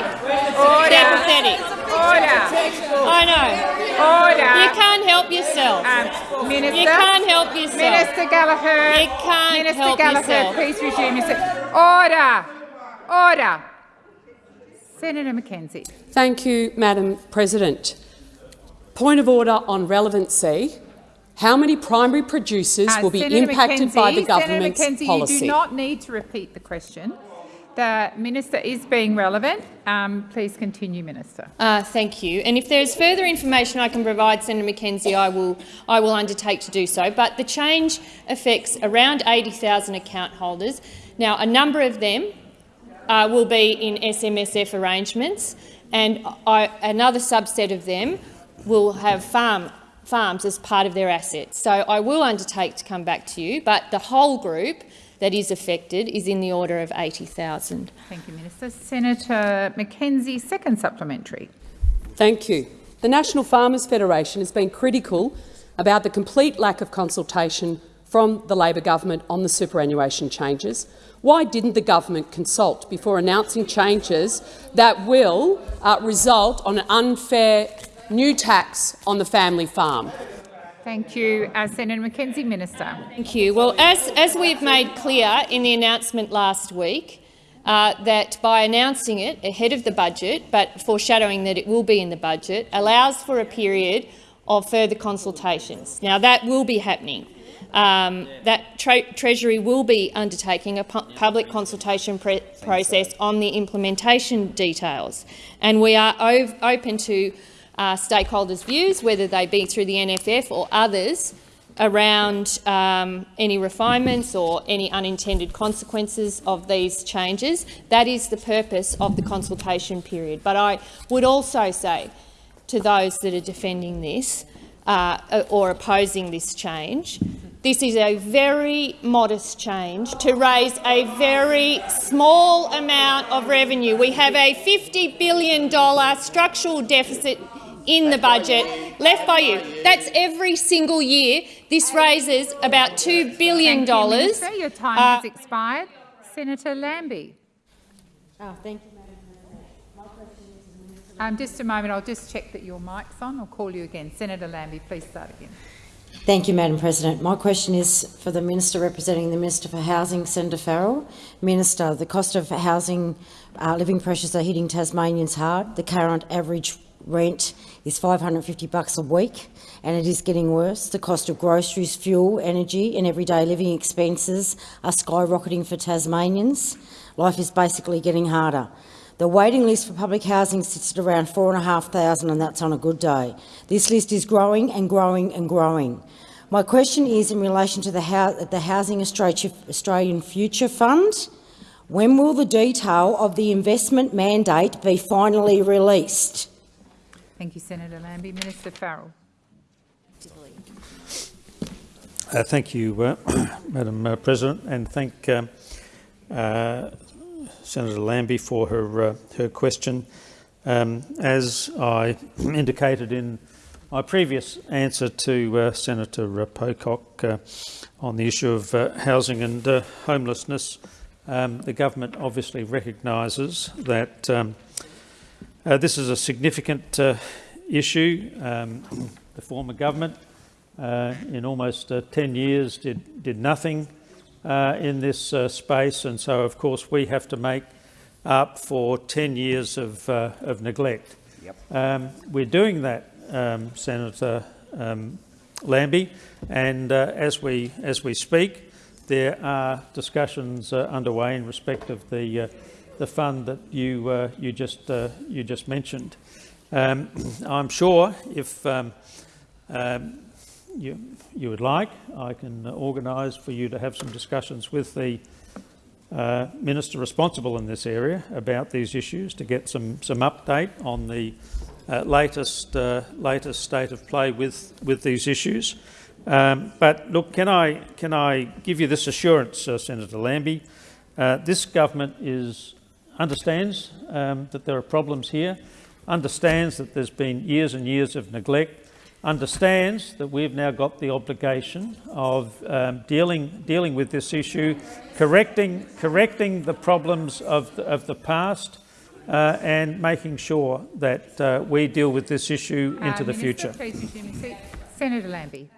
Order. They're pathetic. Order. I know. Order. You can't help yourself. Um, Minister. You can't help yourself. Minister Gallagher. You can't Minister help Gallagher, yourself. please resume your seat. Order. Order. Senator McKenzie. Thank you, Madam President. Point of order on relevancy. How many primary producers Uh, will be Senator impacted McKenzie, by the government's Senator McKenzie, policy? You do not need to repeat the question. The minister is being relevant. Um, please continue, Minister. Uh, thank you. And if there is further information I can provide Senator McKenzie, I will, I will undertake to do so. But the change affects around 80,000 account holders. Now, a number of them uh, will be in SMSF arrangements, and I, another subset of them will have farm, farms as part of their assets. So I will undertake to come back to you, but the whole group that is affected is in the order of 80,000. Thank you, Minister. Senator McKenzie, second supplementary. Thank you. The National Farmers Federation has been critical about the complete lack of consultation from the Labor government on the superannuation changes. Why didn't the government consult before announcing changes that will uh, result on an unfair new tax on the family farm? Thank you. Uh, Senator McKenzie, Minister. Thank you. Well, as, as we've made clear in the announcement last week, uh, that by announcing it ahead of the budget, but foreshadowing that it will be in the budget, allows for a period of further consultations. Now, that will be happening. Um, that Tre Treasury will be undertaking a pu public consultation process on the implementation details, and we are open to uh, stakeholders' views, whether they be through the NFF or others, around um, any refinements or any unintended consequences of these changes. That is the purpose of the consultation period. But I would also say to those that are defending this, uh, or opposing this change. This is a very modest change to raise a very small amount of revenue. We have a $50 billion structural deficit in the budget left by you. That's every single year. This raises about $2 billion. Thank you, Minister. Your time uh, has expired. Senator Lambie. Oh, thank you. Um, just a moment, I'll just check that your mic's on. I'll call you again. Senator Lambie, please start again. Thank you, Madam President. My question is for the Minister representing the Minister for Housing, Senator Farrell. Minister, the cost of housing, uh, living pressures are hitting Tasmanians hard. The current average rent is 550 bucks a week and it is getting worse. The cost of groceries, fuel, energy and everyday living expenses are skyrocketing for Tasmanians. Life is basically getting harder. The waiting list for public housing sits at around 4,500 and that's on a good day. This list is growing and growing and growing. My question is in relation to the, the Housing Australian Future Fund. When will the detail of the investment mandate be finally released? Thank you, Senator Lambie. Minister Farrell. Uh, thank you, uh, Madam uh, President, and thank um, uh, Senator Lambie for her, uh, her question. Um, as I indicated in my previous answer to uh, Senator uh, Pocock uh, on the issue of uh, housing and homelessness, um, the government obviously recognises that um, this is a significant issue. Um, the former government, in almost 10 years, did, did nothing uh, in this uh, space, and so of course we have to make up for 10 years of, uh, of neglect. Yep. Um, we're doing that, um, Senator um, Lambie, and uh, as we as we speak, there are discussions uh, underway in respect of the uh, the fund that you you just you just mentioned. Um, I'm sure if um, um, you, you would like, I can organise for you to have some discussions with the uh, minister responsible in this area about these issues to get some some update on the uh, latest uh, latest state of play with with these issues. Um, but look, can I can I give you this assurance, uh, Senator Lambie? Uh, this government is understands um, that there are problems here, understands that there's been years and years of neglect, understands that we've now got the obligation of um, dealing, dealing with this issue, correcting, correcting the problems of the, of the past uh, and making sure that uh, we deal with this issue uh, into uh, the Minister, future. Senator Lambie.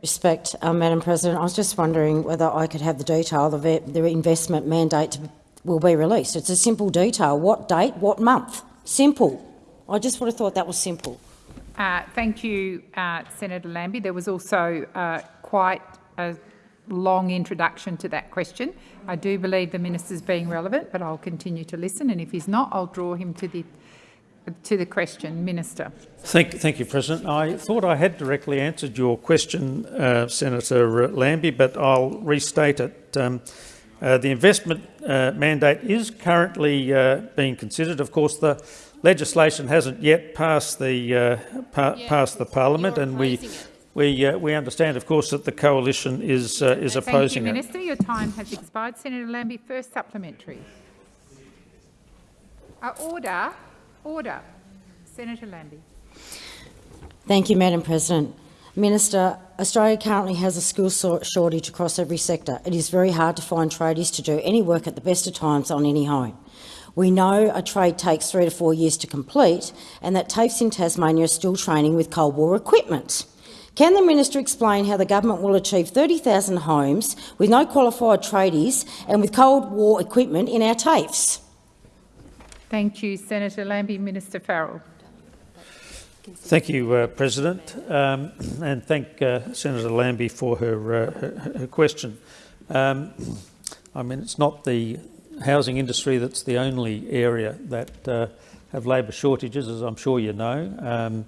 Respect, uh, Madam President. I was just wondering whether I could have the detail of it, the investment mandate will be released. It's a simple detail. What date, what month? Simple. I just would have thought that was simple. Uh, thank you, uh, Senator Lambie. There was also uh, quite a long introduction to that question. I do believe the minister is being relevant, but I'll continue to listen, and if he's not, I'll draw him to the to the question. Minister. Thank, thank you, President. I thought I had directly answered your question, uh, Senator Lambie, but I'll restate it. Um, uh, the investment uh, mandate is currently being considered. Of course, the legislation hasn't yet passed the uh, pa yeah, passed the parliament, and we we uh, we understand, of course, that the coalition is uh, is opposing Thank you, Minister. Your time has expired. Senator Lambie, first supplementary. Uh, order, order. Senator Lambie. Thank you, Madam President. Minister, Australia currently has a skill shortage across every sector. It is very hard to find tradies to do any work at the best of times on any home. We know a trade takes three to four years to complete and that TAFEs in Tasmania are still training with Cold War equipment. Can the minister explain how the government will achieve 30,000 homes with no qualified tradies and with Cold War equipment in our TAFEs? Thank you, Senator Lambie. Minister Farrell. Thank you, uh, President, um, and thank uh, Senator Lambie for her, uh, her, her question. Um, I mean, it's not the housing industry that's the only area that uh, have labour shortages, as I'm sure you know. Um,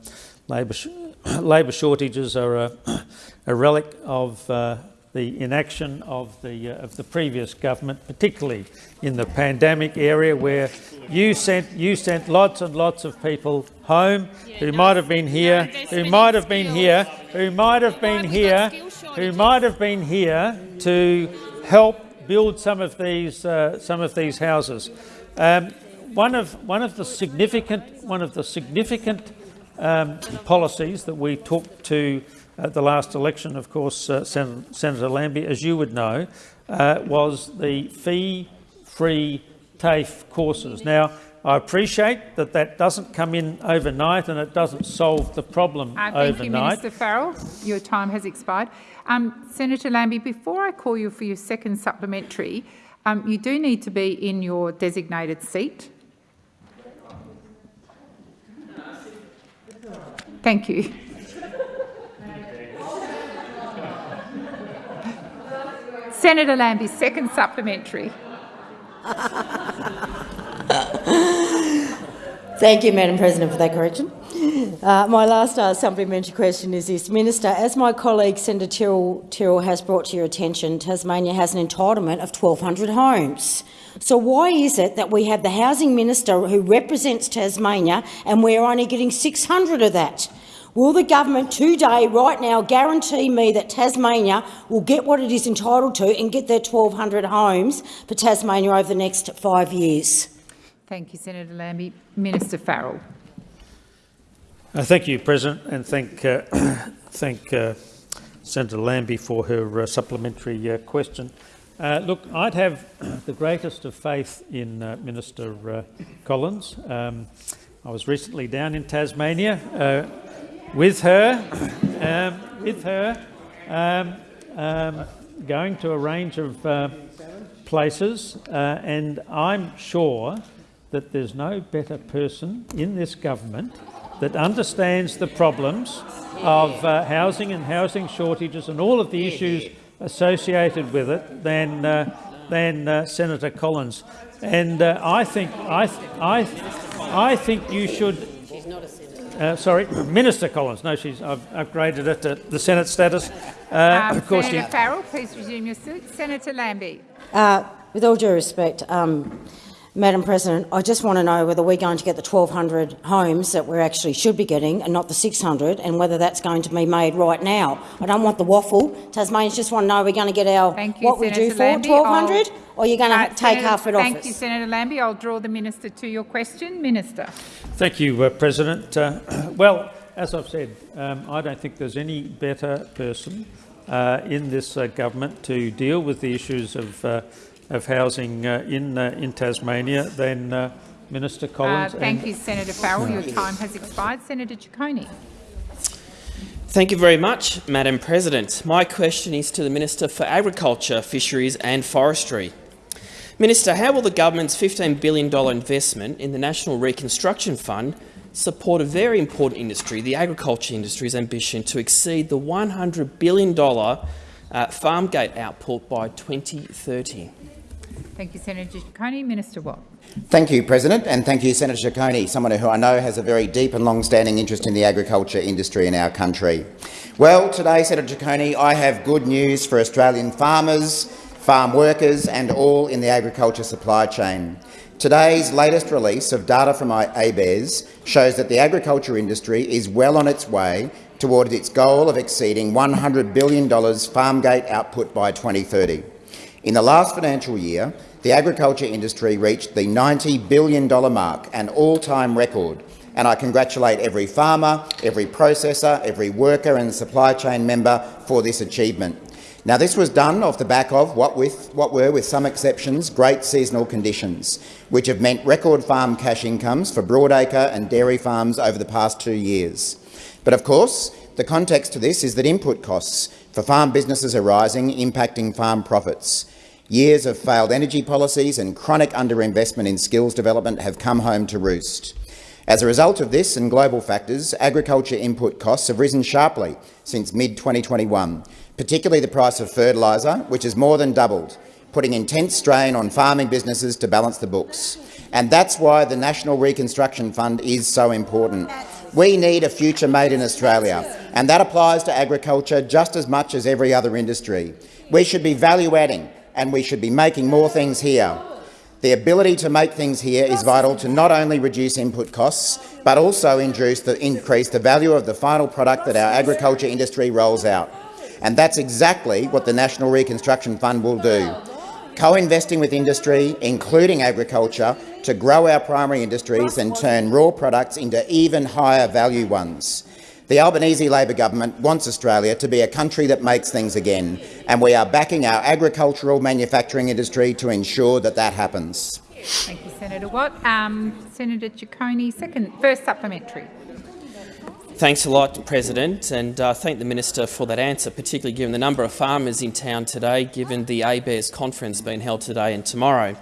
labour, sh labour shortages are a, a relic of, uh, the inaction of the, uh, of the previous government, particularly in the pandemic area where you sent, you sent lots and lots of people home who might have been here, who might have been here, who might have been here, who might have been here to help build some of these, uh, some of these houses. Um, one of, one of the significant, one of the significant um, policies that we took to at the last election, of course, uh, Sen Senator Lambie, as you would know, uh, was the fee-free TAFE courses. Now, I appreciate that that doesn't come in overnight and it doesn't solve the problem uh, overnight. Thank you, Minister Farrell. Your time has expired. Um, Senator Lambie, before I call you for your second supplementary, um, you do need to be in your designated seat. Thank you. Senator Lambie, second supplementary. Thank you, Madam President, for that correction. Uh, my last uh, supplementary question is this. Minister, as my colleague Senator Tyrrell, Tyrrell has brought to your attention, Tasmania has an entitlement of 1,200 homes. So why is it that we have the Housing Minister who represents Tasmania and we're only getting 600 of that? Will the government today, right now, guarantee me that Tasmania will get what it is entitled to and get their 1,200 homes for Tasmania over the next five years? Thank you, Senator Lambie. Minister Farrell. Uh, thank you, President, and thank, uh, thank uh, Senator Lambie for her uh, supplementary uh, question. Uh, look, I'd have the greatest of faith in Minister Collins. Um, I was recently down in Tasmania with her, um, with her, um, um, going to a range of places, and I'm sure that there's no better person in this government that understands the problems of uh, housing and housing shortages and all of the issues associated with it than uh, than uh, Senator Collins. And uh, I think I, th I, th I think you should uh, sorry, Minister Collins. No, she's. I've upgraded it to the Senate status. Uh, um, of course, Senator she... Farrell, please resume your seat. Senator Lambie. Uh, with all due respect, um, Madam President, I just want to know whether we're going to get the 1,200 homes that we actually should be getting and not the 600, and whether that's going to be made right now. I don't want the waffle. Tasmanians just want to know we're going to get our Thank you, what Senator we do for 1,200, or you're going to uh, take Senator, half it off Thank us. you, Senator Lambie. I'll draw the minister to your question. Minister. Thank you, uh, President. Uh, well, as I've said, um, I don't think there's any better person uh, in this uh, government to deal with the issues of uh, of housing uh, in uh, in Tasmania than uh, Minister Collins. thank you, Senator Farrell. Your time has expired. Senator Ciccone. Thank you very much, Madam President. My question is to the Minister for Agriculture, Fisheries and Forestry. Minister, how will the government's $15 billion investment in the National Reconstruction Fund support a very important industry, the agriculture industry's ambition to exceed the $100 billion uh, farm gate output by 2030? Thank you, Senator Ciccone. Minister Watt. Thank you, President, and thank you, Senator Ciccone, someone who I know has a very deep and long-standing interest in the agriculture industry in our country. Well, today, Senator Ciccone, I have good news for Australian farmers, farm workers and all in the agriculture supply chain. Today's latest release of data from ABARES shows that the agriculture industry is well on its way towards its goal of exceeding $100 billion farm gate output by 2030. In the last financial year, the agriculture industry reached the $90 billion mark, an all-time record, and I congratulate every farmer, every processor, every worker and supply chain member for this achievement. Now, this was done off the back of what, with, what were, with some exceptions, great seasonal conditions, which have meant record farm cash incomes for broadacre and dairy farms over the past two years. But of course, the context to this is that input costs for farm businesses are rising, impacting farm profits. Years of failed energy policies and chronic underinvestment in skills development have come home to roost. As a result of this and global factors, agriculture input costs have risen sharply since mid-2021, particularly the price of fertiliser, which has more than doubled, putting intense strain on farming businesses to balance the books. And that's why the National Reconstruction Fund is so important. We need a future made in Australia, and that applies to agriculture just as much as every other industry. We should be value-adding, and we should be making more things here. The ability to make things here is vital to not only reduce input costs, but also increase the, increase the value of the final product that our agriculture industry rolls out. And that's exactly what the National Reconstruction Fund will do. Co-investing with industry, including agriculture, to grow our primary industries and turn raw products into even higher value ones. The Albanese Labor government wants Australia to be a country that makes things again, and we are backing our agricultural manufacturing industry to ensure that that happens. Thank you, Senator Watt. Um, Senator Ciccone, second, first supplementary. Thanks a lot, President, and uh, thank the Minister for that answer, particularly given the number of farmers in town today, given the ABARES conference being held today and tomorrow.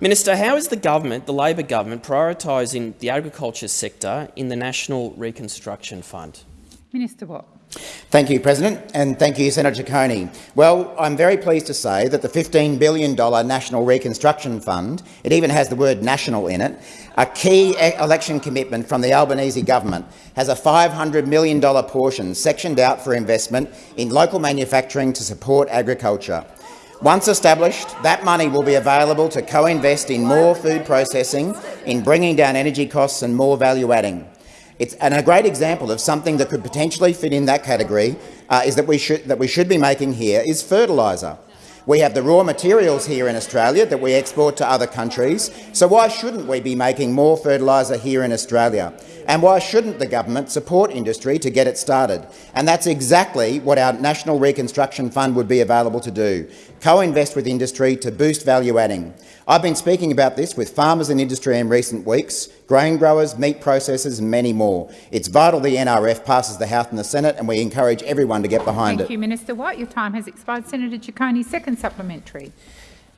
Minister, how is the government, the Labor government, prioritising the agriculture sector in the National Reconstruction Fund? Minister Watt. Thank you, President, and thank you, Senator Ciccone. Well, I'm very pleased to say that the $15 billion National Reconstruction Fund, it even has the word national in it, a key election commitment from the Albanese government, has a $500 million portion sectioned out for investment in local manufacturing to support agriculture. Once established, that money will be available to co-invest in more food processing, in bringing down energy costs and more value-adding. It's, and a great example of something that could potentially fit in that category uh, is that we, should, that we should be making here is fertiliser. We have the raw materials here in Australia that we export to other countries, so why shouldn't we be making more fertiliser here in Australia? And why shouldn't the government support industry to get it started? And that's exactly what our National Reconstruction Fund would be available to do, co-invest with industry to boost value adding. I've been speaking about this with farmers and industry in recent weeks, grain growers, meat processors and many more. It's vital the NRF passes the House and the Senate and we encourage everyone to get behind thank it. Thank you, Minister White. Your time has expired. Senator Ciccone, second supplementary.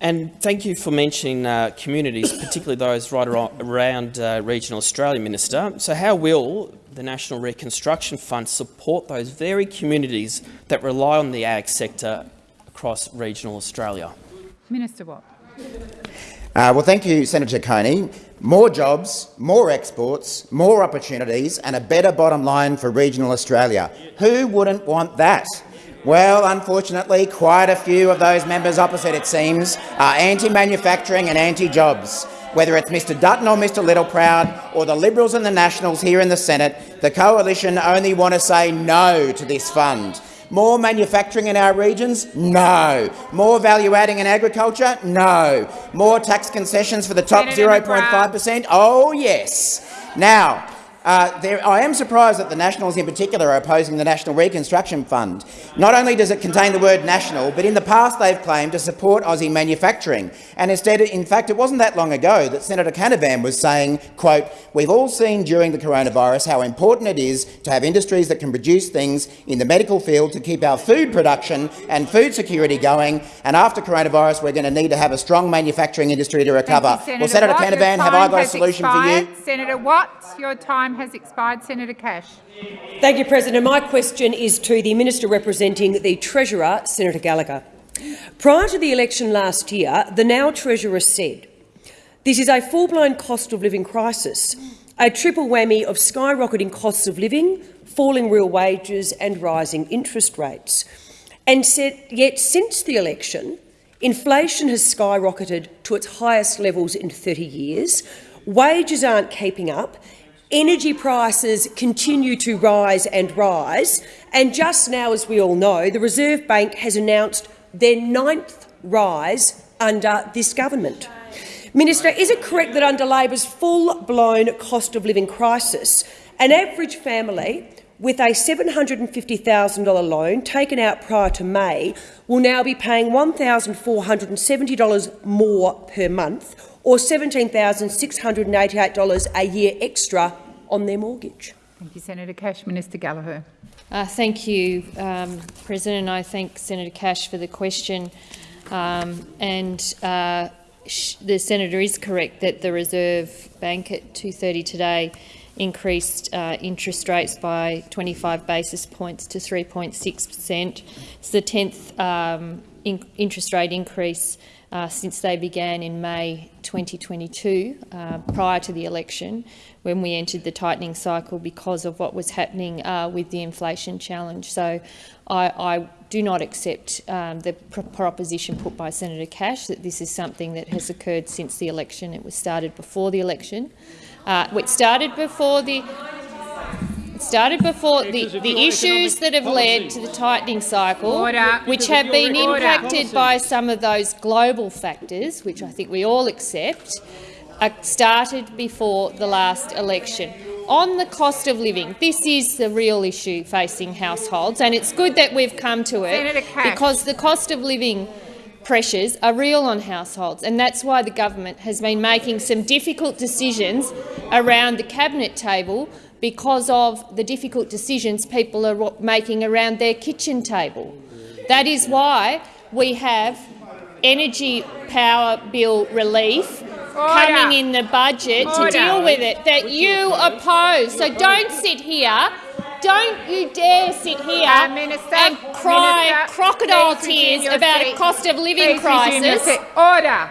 And thank you for mentioning uh, communities, particularly those right around uh, regional Australia, Minister. So how will the National Reconstruction Fund support those very communities that rely on the ag sector across regional Australia? Minister Watt. Uh, well, thank you, Senator Ciccone. More jobs, more exports, more opportunities and a better bottom line for regional Australia. Who wouldn't want that? Well, unfortunately, quite a few of those members opposite, it seems, are anti-manufacturing and anti-jobs. Whether it's Mr Dutton or Mr Littleproud or the Liberals and the Nationals here in the Senate, the Coalition only want to say no to this fund. More manufacturing in our regions? No. More value adding in agriculture? No. More tax concessions for the top 0.5 per cent? Oh, yes. Now, uh, there, I am surprised that the Nationals in particular are opposing the National Reconstruction Fund. Not only does it contain the word national, but in the past they've claimed to support Aussie manufacturing. And instead, in fact, it wasn't that long ago that Senator Canavan was saying, quote, we've all seen during the coronavirus how important it is to have industries that can produce things in the medical field to keep our food production and food security going. And after coronavirus, we're going to need to have a strong manufacturing industry to recover. You, Senator well, Senator Watt, Canavan, have I got a solution expired. for you? Senator Watt, your time has expired. Senator Cash. Thank you, President. My question is to the Minister representing the Treasurer, Senator Gallagher. Prior to the election last year, the now Treasurer said, this is a full-blown cost of living crisis, a triple whammy of skyrocketing costs of living, falling real wages and rising interest rates. And said, yet since the election, inflation has skyrocketed to its highest levels in 30 years, wages aren't keeping up Energy prices continue to rise and rise, and just now, as we all know, the Reserve Bank has announced their ninth rise under this government. Minister, is it correct that under Labor's full-blown cost of living crisis, an average family with a $750,000 loan taken out prior to May will now be paying $1,470 more per month or $17,688 a year extra on their mortgage. Thank you, Senator Cash. Minister Gallagher. Uh, thank you, um, President. I thank Senator Cash for the question. Um, and uh, the senator is correct that the Reserve Bank at 2.30 today increased uh, interest rates by 25 basis points to 3.6 per cent. It's the 10th um, in interest rate increase uh, since they began in May 2022, uh, prior to the election, when we entered the tightening cycle because of what was happening uh, with the inflation challenge. So I, I do not accept um, the pr proposition put by Senator Cash that this is something that has occurred since the election. It was started before the election. Uh, it started before the started before the, the issues that have led to the tightening cycle, which have been impacted by some of those global factors, which I think we all accept, uh, started before the last election. On the cost of living, this is the real issue facing households, and it's good that we've come to it because the cost of living pressures are real on households, and that's why the government has been making some difficult decisions around the cabinet table because of the difficult decisions people are making around their kitchen table. That is why we have energy power bill relief coming in the budget Order. to deal with it that you oppose. So don't sit here. Don't you dare sit here Uh, Minister, and cry Minister, crocodile tears about seat. a cost of living Please crisis. Order.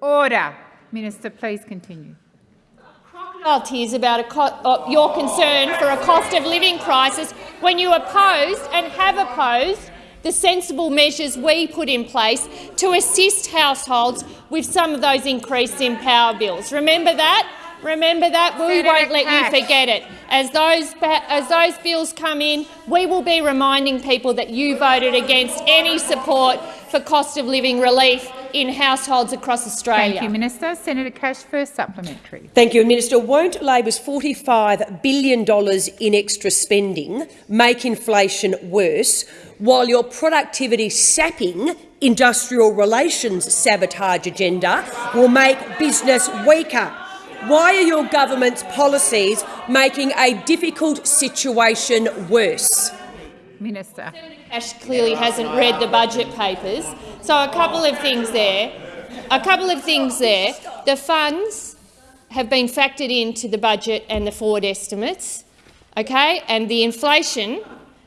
Order. Minister, please continue. Tears about a uh, your concern for a cost of living crisis when you opposed and have opposed the sensible measures we put in place to assist households with some of those increased in power bills. Remember that? Remember that? We Senator won't let Cash. you forget it. As those, as those bills come in, we will be reminding people that you voted against any support for cost of living relief in households across Australia. Thank you, Minister. Senator Cash, first supplementary. Thank you, Minister. Won't Labor's $45 billion in extra spending make inflation worse, while your productivity-sapping industrial relations sabotage agenda will make business weaker? Why are your government's policies making a difficult situation worse? Minister. Ash clearly hasn't read the budget papers. So a couple of things there. A couple of things there. The funds have been factored into the budget and the forward estimates, okay? And the inflation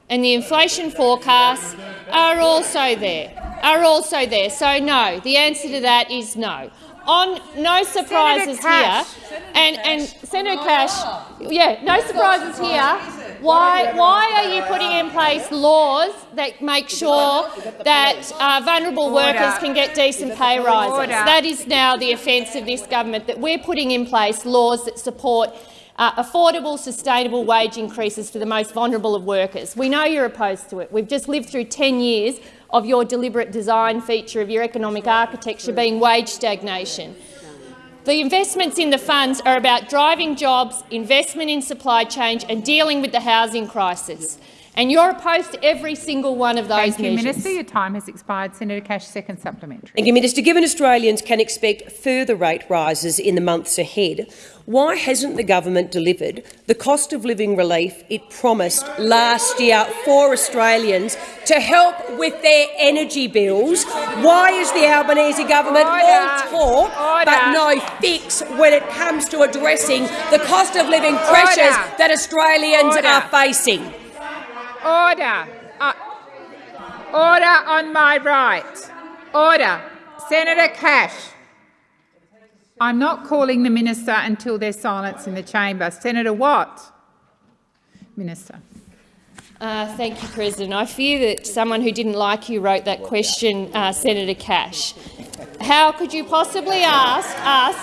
and the inflation forecasts are also there. Are also there. So no, the answer to that is no. On no surprises here, and and Senator Cash, yeah, no surprises here. Why, why are you putting in place laws that make sure that uh, vulnerable workers can get decent pay rises? That is now the offence of this government, that we're putting in place laws that support uh, affordable, sustainable wage increases for the most vulnerable of workers. We know you're opposed to it. We've just lived through 10 years of your deliberate design feature of your economic architecture being wage stagnation. The investments in the funds are about driving jobs, investment in supply chain and dealing with the housing crisis. And you're opposed to every single one of those Thank you, measures. Minister. Your time has expired. Senator Cash, second supplementary. Thank you, Minister. Given Australians can expect further rate rises in the months ahead, why hasn't the government delivered the cost of living relief it promised last year for Australians to help with their energy bills? Why is the Albanese government all talk but no fix when it comes to addressing the cost of living pressures Order. that Australians Order. are facing? Order. Uh, order on my right. Order. Senator Cash. I'm not calling the minister until there's silence in the chamber. Senator Watt. Minister. Uh, thank you, President. I fear that someone who didn't like you wrote that question, uh, Senator Cash. How could you possibly ask us,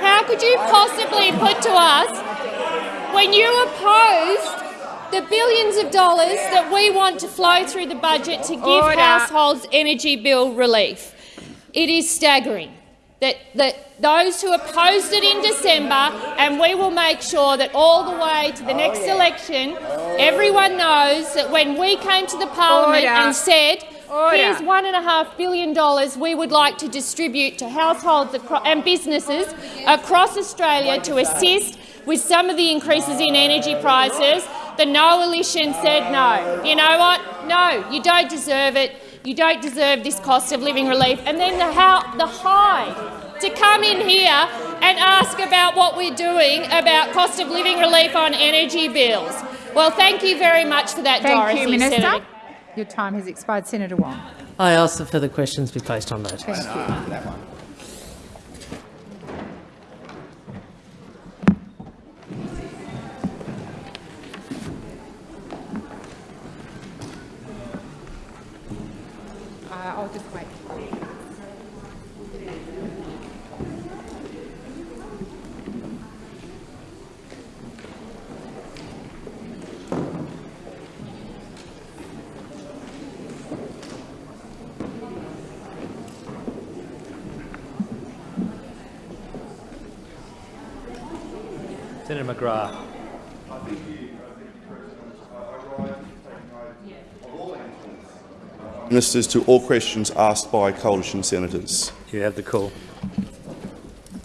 how could you possibly put to us, when you opposed the billions of dollars that we want to flow through the budget to give Order. households energy bill relief? It is staggering that, that those who opposed it in December, and we will make sure that all the way to the oh, next election, oh. everyone knows that when we came to the parliament and said, Order. here's one and a half billion dollars we would like to distribute to households and businesses across Australia to assist with some of the increases in energy prices, the no coalition said no. You know what? No, you don't deserve it. You don't deserve this cost of living relief. And then the, how, the high to come in here and ask about what we're doing about cost of living relief on energy bills. Well, thank you very much for that, Thank Dorothy. you, Minister. Senator. Your time has expired. Senator Wong. I ask that further questions be placed on notice. Uh, just wait. Senator McGrath. Ministers to all questions asked by coalition senators. You have the call.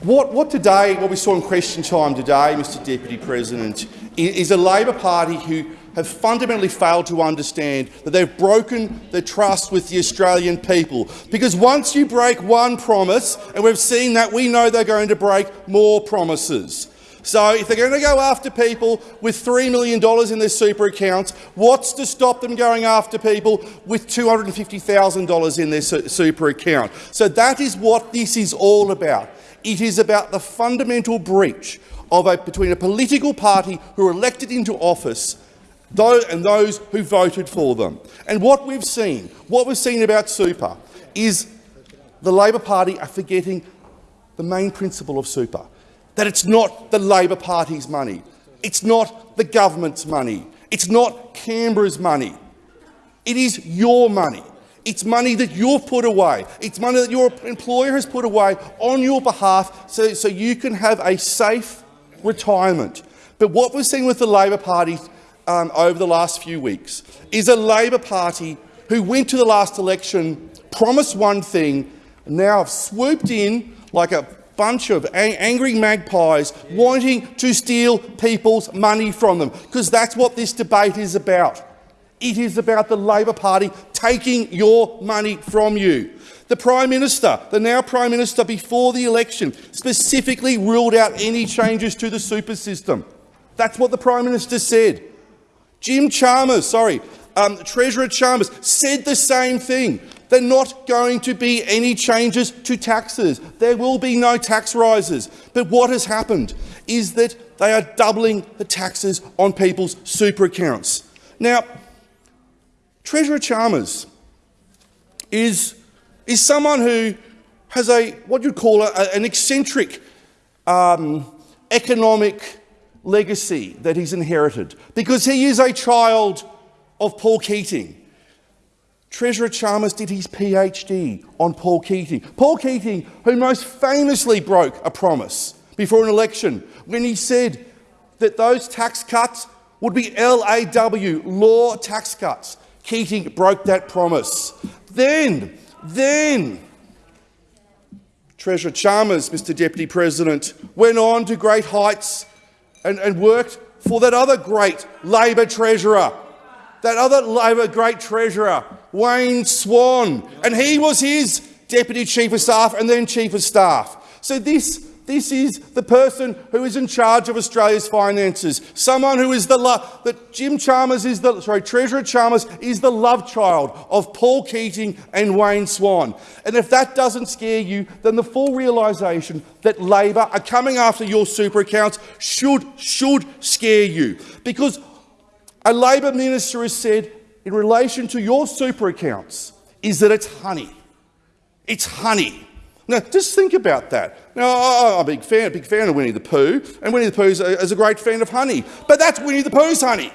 What, what today, what we saw in question time today, Mr Deputy President, is a Labor Party who have fundamentally failed to understand that they've broken the trust with the Australian people. Because once you break one promise, and we've seen that, we know they're going to break more promises. So if they're going to go after people with $3 million in their super accounts, what's to stop them going after people with $250,000 in their super account? So that is what this is all about. It is about the fundamental breach of a, between a political party who are elected into office and those who voted for them. And what we've seen, what we've seen about super, is the Labor Party are forgetting the main principle of super, that it's not the Labor Party's money, it's not the government's money, it's not Canberra's money. It is your money. It's money that you've put away. It's money that your employer has put away on your behalf so, so you can have a safe retirement. But what we've seen with the Labor Party um, over the last few weeks is a Labor Party who went to the last election, promised one thing, and now have swooped in like a bunch of ang angry magpies wanting to steal people's money from them, because that's what this debate is about. It is about the Labor Party taking your money from you. The Prime Minister, the now Prime Minister before the election, specifically ruled out any changes to the super system. That's what the Prime Minister said. Jim Chalmers, sorry, um, Treasurer Chalmers said the same thing. They're not going to be any changes to taxes. There will be no tax rises. But what has happened is that they are doubling the taxes on people's super accounts. Now, Treasurer Chalmers is, is someone who has a what you'd call a, an eccentric um, economic legacy that he's inherited because he is a child of Paul Keating. Treasurer Chalmers did his PhD on Paul Keating. Paul Keating, who most famously broke a promise before an election when he said that those tax cuts would be LAW, law tax cuts. Keating broke that promise. Then, then, Treasurer Chalmers, Mr Deputy President, went on to great heights and, and worked for that other great Labor treasurer, that other Labor great treasurer, Wayne Swan, and he was his Deputy Chief of Staff and then Chief of Staff. So this this is the person who is in charge of Australia's finances. Someone who is the love that Jim Chalmers is the sorry, Treasurer Chalmers is the love child of Paul Keating and Wayne Swan. And if that doesn't scare you, then the full realisation that Labor are coming after your super accounts should should scare you. Because a Labor minister has said in relation to your super accounts is that it's honey. It's honey. Now, just think about that. Now, I'm a big fan, a big fan of Winnie the Pooh, and Winnie the Pooh is a, great fan of honey. But that's Winnie the Pooh's honey.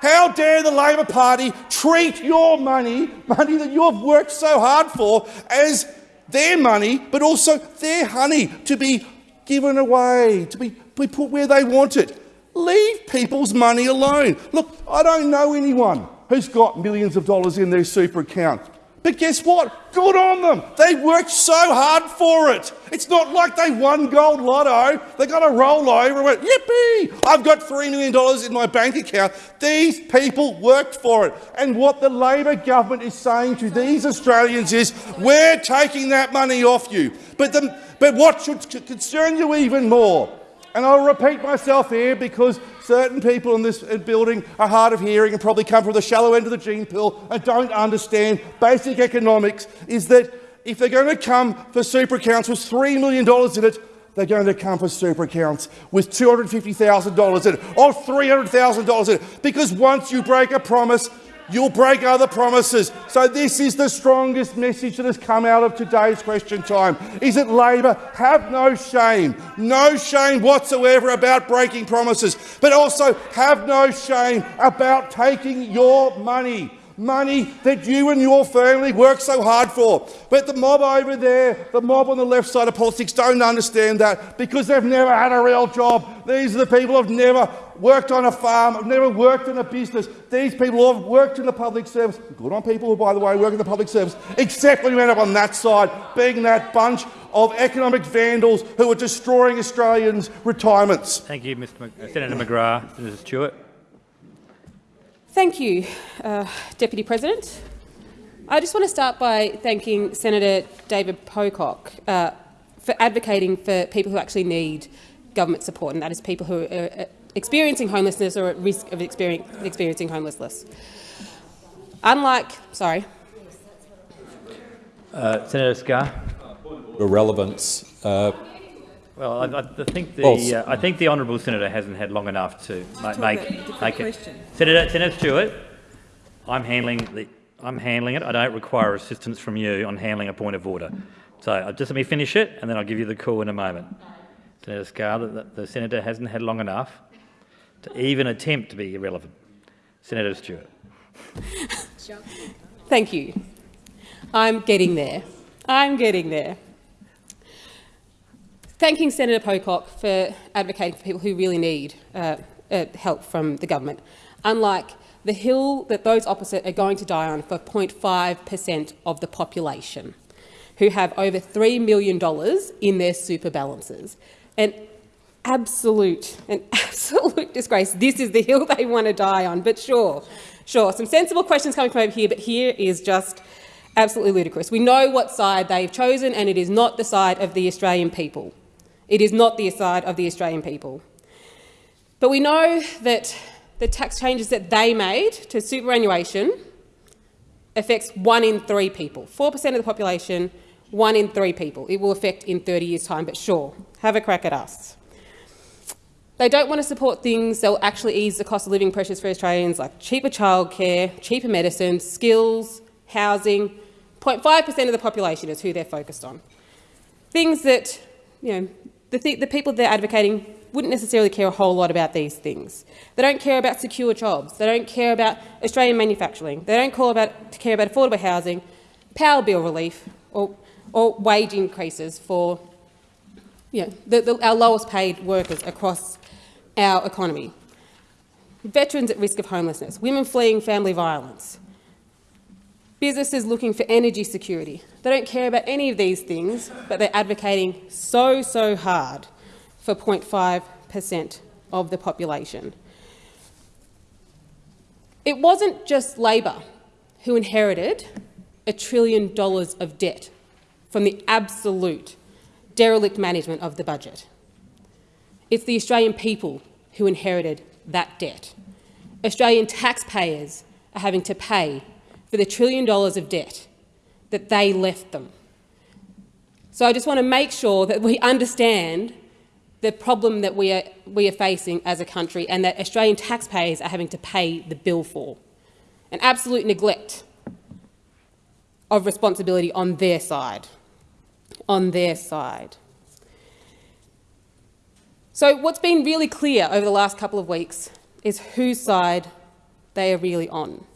How dare the Labor Party treat your money, money that you have worked so hard for, as their money, but also their honey to be given away, to be, be put where they want it. Leave people's money alone. Look, I don't know anyone who's got millions of dollars in their super account. But guess what? Good on them. They worked so hard for it. It's not like they won gold lotto. They got to roll over and went, yippee, I've got $3 million in my bank account. These people worked for it. And what the Labor government is saying to these Australians is, we're taking that money off you. But, the, but what should concern you even more and I'll repeat myself here because certain people in this uh, building are hard of hearing and probably come from the shallow end of the gene pool and don't understand basic economics, is that if they're going to come for super accounts with $3 million in it, they're going to come for super accounts with $250,000 in it or $300,000 in it. Because once you break a promise, you'll break other promises. So this is the strongest message that has come out of today's question time, is it Labor? Have no shame, no shame whatsoever about breaking promises, but also have no shame about taking your money money that you and your family work so hard for. But the mob over there, the mob on the left side of politics don't understand that because they've never had a real job. These are the people who've never worked on a farm, have never worked in a business. These people who have worked in the public service. Good on people who, by the way, work in the public service, except when you end up on that side, being that bunch of economic vandals who are destroying Australians' retirements. Thank you, Mr. Mc Senator McGrath. Senator Stewart. Thank you, uh, Deputy President. I just want to start by thanking Senator David Pocock uh, for advocating for people who actually need government support, and that is people who are uh, experiencing homelessness or at risk of experiencing homelessness. Unlike, sorry. Uh, Senator Scarr. Irrelevance. Uh, well, I, I think the uh, I think the honourable senator hasn't had long enough to ma make make it. Senator Senator Stewart, I'm handling the I'm handling it. I don't require assistance from you on handling a point of order. So uh, just let me finish it, and then I'll give you the call in a moment. Senator Scarr, the, the senator hasn't had long enough to even attempt to be irrelevant. Senator Stewart. Thank you. I'm getting there. I'm getting there thanking Senator Pocock for advocating for people who really need uh, uh, help from the government, unlike the hill that those opposite are going to die on for 0.5 per cent of the population, who have over $3 million in their super balances. An absolute, an absolute disgrace. This is the hill they want to die on, but sure, sure, some sensible questions coming from over here, but here is just absolutely ludicrous. We know what side they've chosen, and it is not the side of the Australian people. It is not the side of the Australian people. But we know that the tax changes that they made to superannuation affects one in three people. 4% of the population, one in three people. It will affect in 30 years' time, but sure, have a crack at us. They don't want to support things that will actually ease the cost of living pressures for Australians like cheaper childcare, cheaper medicine, skills, housing. 0.5% of the population is who they're focused on. Things that you know, the, th the people they're advocating wouldn't necessarily care a whole lot about these things. They don't care about secure jobs. They don't care about Australian manufacturing. They don't about, care about affordable housing, power bill relief or, or wage increases for you know, the, the, our lowest paid workers across our economy. Veterans at risk of homelessness, women fleeing family violence, businesses looking for energy security. They don't care about any of these things, but they're advocating so, so hard for 0.5 per cent of the population. It wasn't just Labor who inherited a trillion dollars of debt from the absolute derelict management of the budget. It's the Australian people who inherited that debt. Australian taxpayers are having to pay for the trillion dollars of debt that they left them. So I just want to make sure that we understand the problem that we are, we are facing as a country and that Australian taxpayers are having to pay the bill for. An absolute neglect of responsibility on their side. On their side. So what's been really clear over the last couple of weeks is whose side they are really on.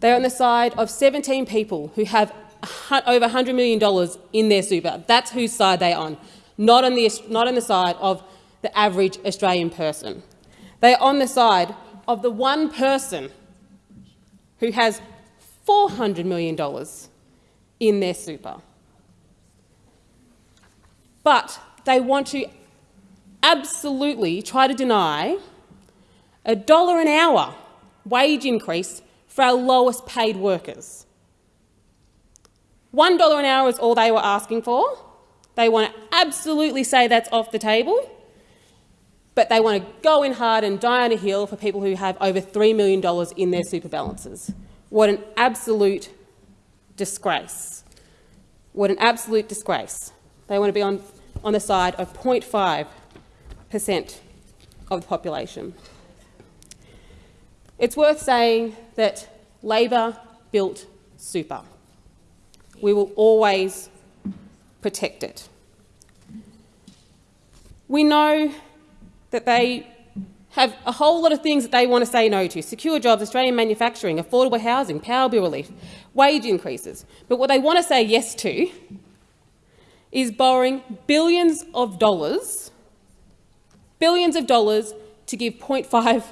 They're on the side of 17 people who have over $100 million in their super. That's whose side they're on, not on, the, not on the side of the average Australian person. They're on the side of the one person who has $400 million in their super. But they want to absolutely try to deny a dollar an hour wage increase for our lowest paid workers. $1 an hour is all they were asking for. They want to absolutely say that's off the table. but they want to go in hard and die on a hill for people who have over $3 million in their super balances. What an absolute disgrace. What an absolute disgrace. They want to be on, on the side of 0.5 per cent of the population. It's worth saying that Labor built super. We will always protect it. We know that they have a whole lot of things that they want to say no to. Secure jobs, Australian manufacturing, affordable housing, power bill relief, wage increases. But what they want to say yes to is borrowing billions of dollars, billions of dollars to give 0.5 per cent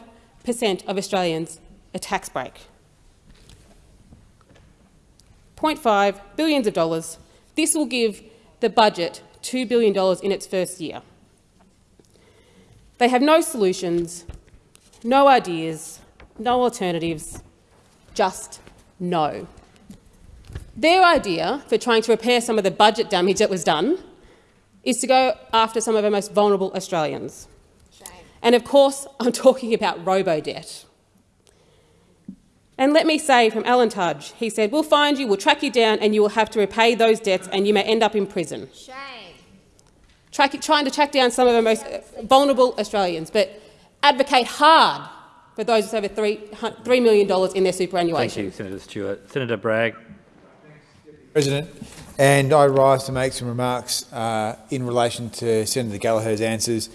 of Australians a tax break. 0.5 billions of dollars. This will give the budget $2 billion in its first year. They have no solutions, no ideas, no alternatives, just no. Their idea for trying to repair some of the budget damage that was done is to go after some of our most vulnerable Australians. Shame. And of course, I'm talking about robo-debt. And let me say from Alan Tudge, he said, we'll find you, we'll track you down and you will have to repay those debts and you may end up in prison. Shame track, trying to track down some of our most vulnerable Australians, but advocate hard for those with over $3, $3 million in their superannuation. Thank you, Senator Stewart. Senator Bragg. President, and I rise to make some remarks uh, in relation to Senator Gallagher's answers.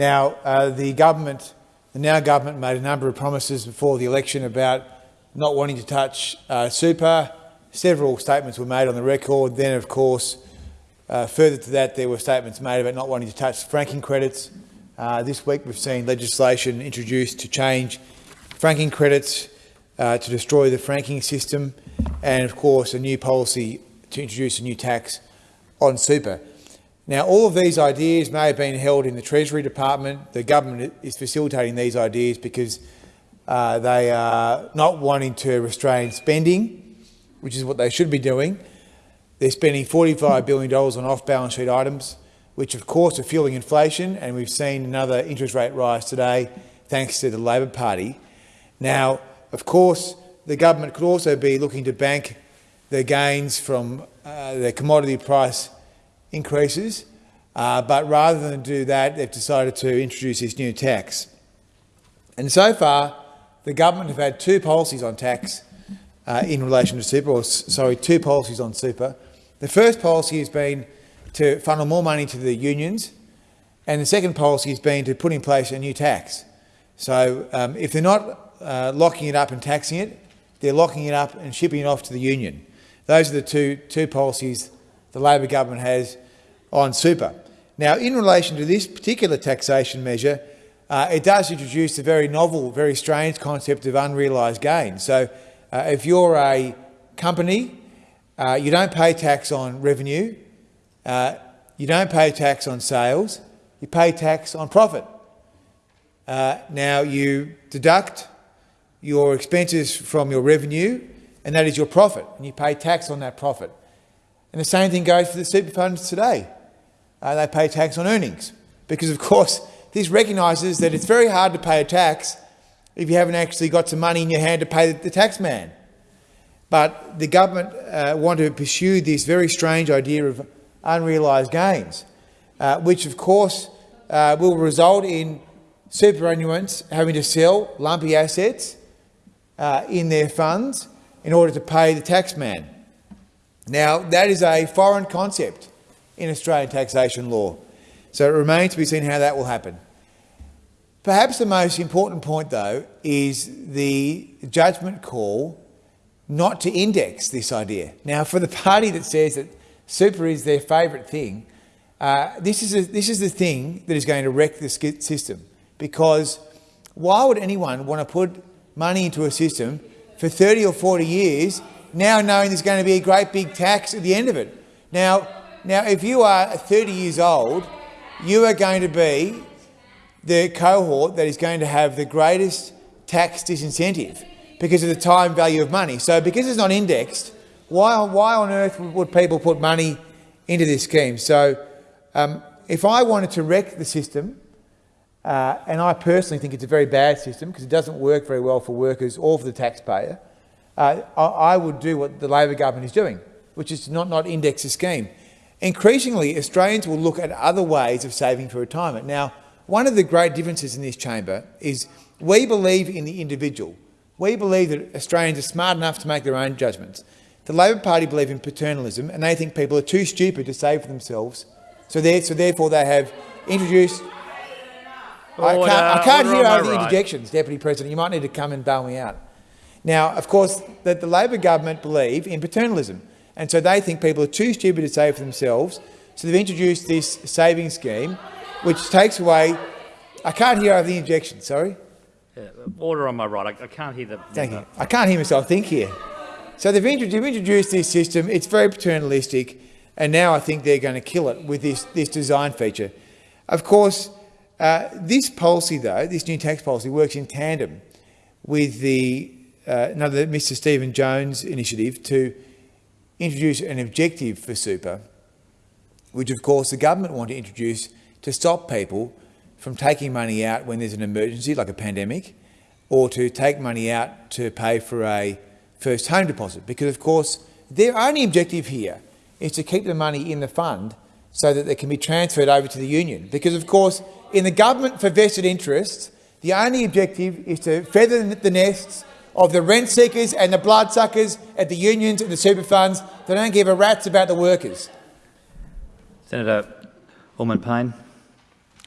Now, uh, the government, the now government, made a number of promises before the election about not wanting to touch uh, super. Several statements were made on the record. Then, of course, uh, further to that, there were statements made about not wanting to touch franking credits. Uh, this week we've seen legislation introduced to change franking credits uh, to destroy the franking system and, of course, a new policy to introduce a new tax on super. Now, all of these ideas may have been held in the Treasury Department. The government is facilitating these ideas because uh, they are not wanting to restrain spending, which is what they should be doing, they're spending $45 billion on off-balance sheet items, which of course are fueling inflation, and we've seen another interest rate rise today thanks to the Labor Party. Now, of course, the government could also be looking to bank the gains from uh, the commodity price increases, uh, but rather than do that, they've decided to introduce this new tax. And so far, the government have had two policies on tax uh, in relation to super, or sorry, two policies on super. The first policy has been to funnel more money to the unions, and the second policy has been to put in place a new tax. So um, if they're not uh, locking it up and taxing it, they're locking it up and shipping it off to the union. Those are the two, two policies the Labor government has on super. Now, in relation to this particular taxation measure, uh, it does introduce a very novel, very strange concept of unrealised gain. So uh, if you're a company uh, you don't pay tax on revenue. Uh, you don't pay tax on sales. You pay tax on profit. Uh, now, you deduct your expenses from your revenue, and that is your profit, and you pay tax on that profit. And the same thing goes for the super funds today. Uh, they pay tax on earnings because, of course, this recognises that it's very hard to pay a tax if you haven't actually got some money in your hand to pay the, the tax man. But the government uh, want to pursue this very strange idea of unrealised gains, uh, which of course uh, will result in superannuants having to sell lumpy assets uh, in their funds in order to pay the tax taxman. Now, that is a foreign concept in Australian taxation law, so it remains to be seen how that will happen. Perhaps the most important point, though, is the judgment call not to index this idea. Now, for the party that says that super is their favourite thing, uh, this, is a, this is the thing that is going to wreck the system. Because why would anyone want to put money into a system for 30 or 40 years now knowing there's going to be a great big tax at the end of it? Now, now if you are 30 years old, you are going to be the cohort that is going to have the greatest tax disincentive because of the time value of money. So because it's not indexed, why, why on earth would people put money into this scheme? So um, if I wanted to wreck the system, Uh, and I personally think it's a very bad system because it doesn't work very well for workers or for the taxpayer. Uh, I, I, would do what the Labor government is doing, which is to not, not index the scheme. Increasingly, Australians will look at other ways of saving for retirement. Now, one of the great differences in this chamber is we believe in the individual. We believe that Australians are smart enough to make their own judgments. The Labor Party believe in paternalism and they think people are too stupid to save for themselves, so, so therefore they have introduced I can't, I can't hear over the interjections, Deputy President. You might need to come and bail me out. Now, of course, that the Labor government believe in paternalism, and so they think people are too stupid to save for themselves, so they've introduced this saving scheme, which takes away... I can't hear over the injection. sorry. Yeah, order on my right. I, I can't hear the... Thank you. I can't hear myself think here. So they've introduced, this system. It's very paternalistic, and now I think they're going to kill it with this, this design feature. Of course, uh, this policy, though, this new tax policy, works in tandem with the Uh, another Mr Stephen Jones initiative to introduce an objective for super, which of course the government want to introduce to stop people from taking money out when there's an emergency like a pandemic or to take money out to pay for a first home deposit. Because of course their only objective here is to keep the money in the fund so that they can be transferred over to the union. Because of course in the government for vested interests, the only objective is to feather the nests of the rent seekers and the bloodsuckers at the unions and the super funds that don't give a rat's about the workers. Senator Allman-Payne.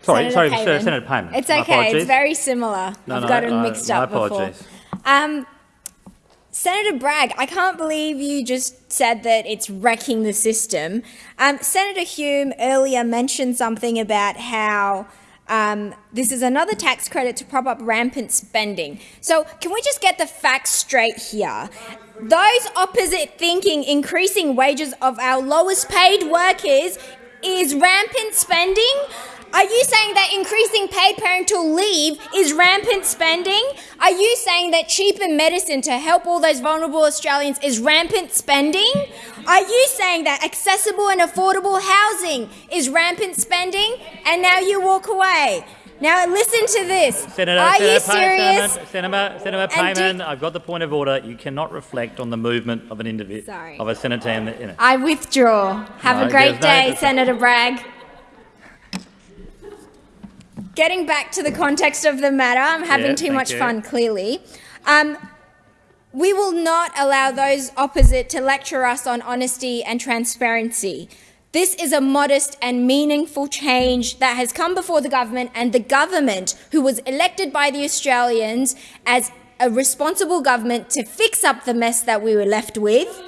Sorry, Senator sorry, Payman. Senator Payman. It's okay. It's very similar. No, I've no, got them no, mixed my up before. apologies. Um, Senator Bragg, I can't believe you just said that it's wrecking the system. Um, Senator Hume earlier mentioned something about how um, this is another tax credit to prop up rampant spending. So can we just get the facts straight here? Those opposite thinking increasing wages of our lowest paid workers is rampant spending? Are you saying that increasing paid parental leave is rampant spending? Are you saying that cheaper medicine to help all those vulnerable Australians is rampant spending? Are you saying that accessible and affordable housing is rampant spending? And now you walk away. Now listen to this. Senator, Are Senator you Payman, serious? Senator, Senator, Senator And do- Payman, I've got the point of order. You cannot reflect on the movement of an individual, of a senator. In the, in it. I withdraw. Have No, a great there's no- day, Senator Bragg. Getting back to the context of the matter, I'm having Yeah, too much you. fun, clearly. Um, we will not allow those opposite to lecture us on honesty and transparency. This is a modest and meaningful change that has come before the government and the government, who was elected by the Australians as a responsible government to fix up the mess that we were left with.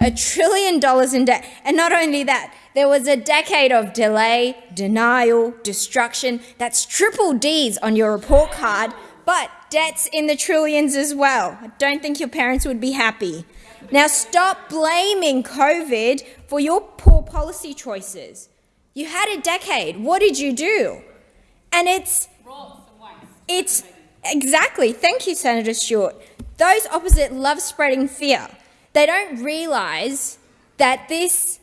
A trillion dollars in debt. And not only that, there was a decade of delay, denial, destruction. That's triple D's on your report card, but debts in the trillions as well. I don't think your parents would be happy. Now stop blaming COVID for your poor policy choices. You had a decade. What did you do? And it's it's exactly. Thank you, Senator Stewart. Those opposite love spreading fear. They don't realise that this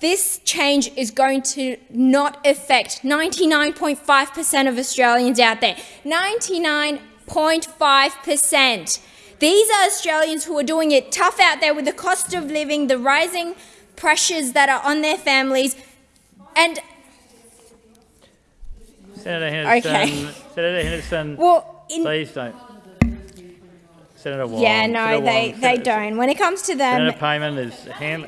this change is going to not affect 99.5% of Australians out there. 99.5%. These are Australians who are doing it tough out there with the cost of living, the rising pressures that are on their families, and Senator Henderson, Okay. Senator Henderson, Well, in- please don't. Senator Wong. yeah, no, Senator they, Wong, they Senator- don't. When it comes to them, Senator Payman is hand.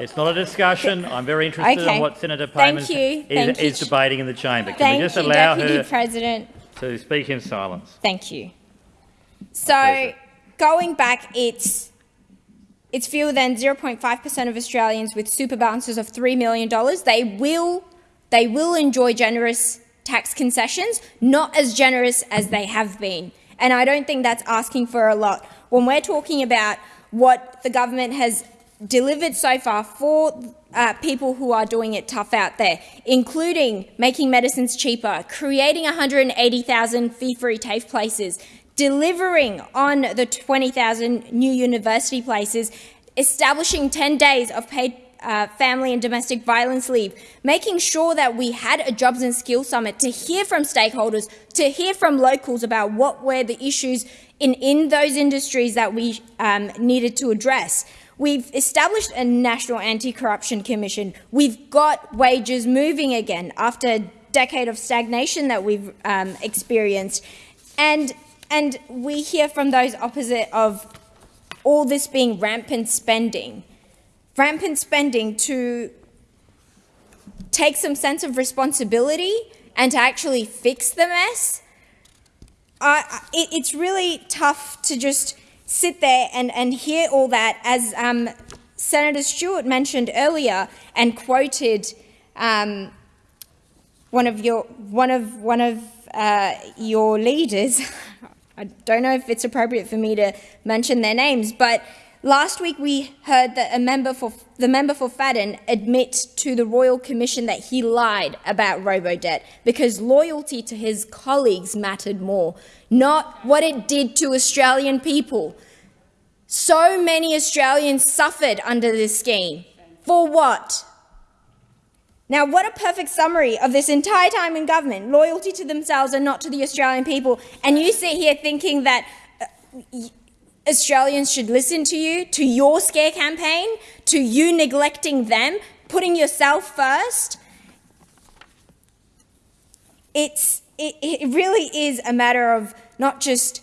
It's not a discussion. I'm very interested Okay. in what Senator Payman is, is debating in the chamber. Can thank we just you, allow Deputy her President. to speak in silence? Thank you. So, going back, it's it's fewer than 0.5% of Australians with super balances of $3 million. They will, they will enjoy generous tax concessions, not as generous as they have been. And I don't think that's asking for a lot. When we're talking about what the government has delivered so far for uh, people who are doing it tough out there, including making medicines cheaper, creating 180,000 fee-free TAFE places, delivering on the 20,000 new university places, establishing 10 days of paid uh, family and domestic violence leave, making sure that we had a jobs and skills summit to hear from stakeholders, to hear from locals about what were the issues in, in those industries that we um, needed to address. We've established a National Anti-Corruption Commission. We've got wages moving again after a decade of stagnation that we've um, experienced. And, and we hear from those opposite of all this being rampant spending. Rampant spending to take some sense of responsibility and to actually fix the mess. Uh, it, it's really tough to just sit there and, and hear all that, as um, Senator Stewart mentioned earlier and quoted um, one of your one of one of uh, your leaders. I don't know if it's appropriate for me to mention their names, but last week we heard that a member for the member for Fadden admit to the Royal Commission that he lied about robo-debt because loyalty to his colleagues mattered more, not what it did to Australian people. So many Australians suffered under this scheme. For what? Now, what a perfect summary of this entire time in government, loyalty to themselves and not to the Australian people. And you sit here thinking that uh, Australians should listen to you, to your scare campaign, to you neglecting them, putting yourself first. It's, it, it really is a matter of not just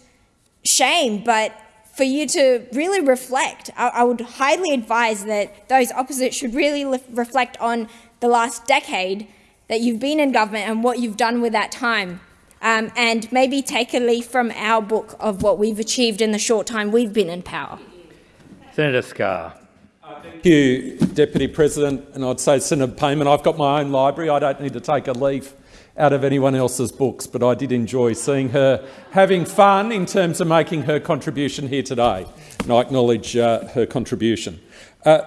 shame, but for you to really reflect. I, I would highly advise that those opposite should really reflect on the last decade that you've been in government and what you've done with that time. Um, and maybe take a leaf from our book of what we've achieved in the short time we've been in power. Senator Scarr. Thank you, Deputy President. And I'd say, Senator Payman, I've got my own library. I don't need to take a leaf out of anyone else's books, but I did enjoy seeing her having fun in terms of making her contribution here today. And I acknowledge uh, her contribution. Uh,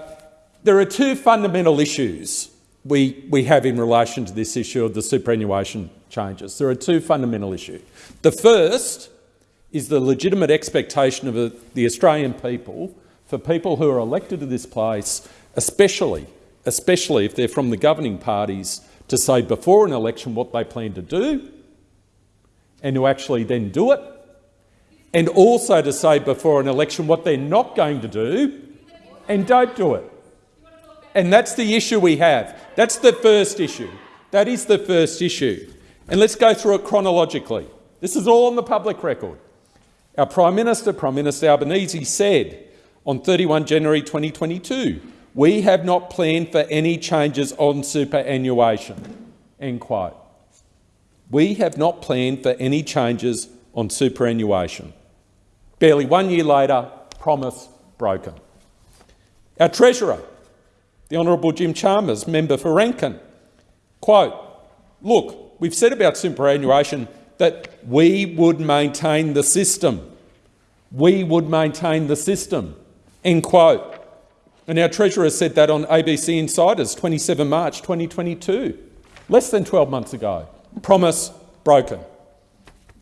there are two fundamental issues we, we have in relation to this issue of the superannuation changes. There are two fundamental issues. The first is the legitimate expectation of the Australian people for people who are elected to this place, especially, especially if they're from the governing parties, to say before an election what they plan to do and to actually then do it, and also to say before an election what they're not going to do and don't do it. And that's the issue we have. That's the first issue. That is the first issue. And let's go through it chronologically. This is all on the public record. Our Prime Minister, Prime Minister Albanese, said on 31 January 2022, we have not planned for any changes on superannuation. End quote. We have not planned for any changes on superannuation. Barely one year later, promise broken. Our Treasurer, the Honourable Jim Chalmers, member for Rankin, quote, look, we've said about superannuation that we would maintain the system. We would maintain the system, end quote. And our Treasurer said that on ABC Insiders, 27 March 2022, less than 12 months ago. Promise broken.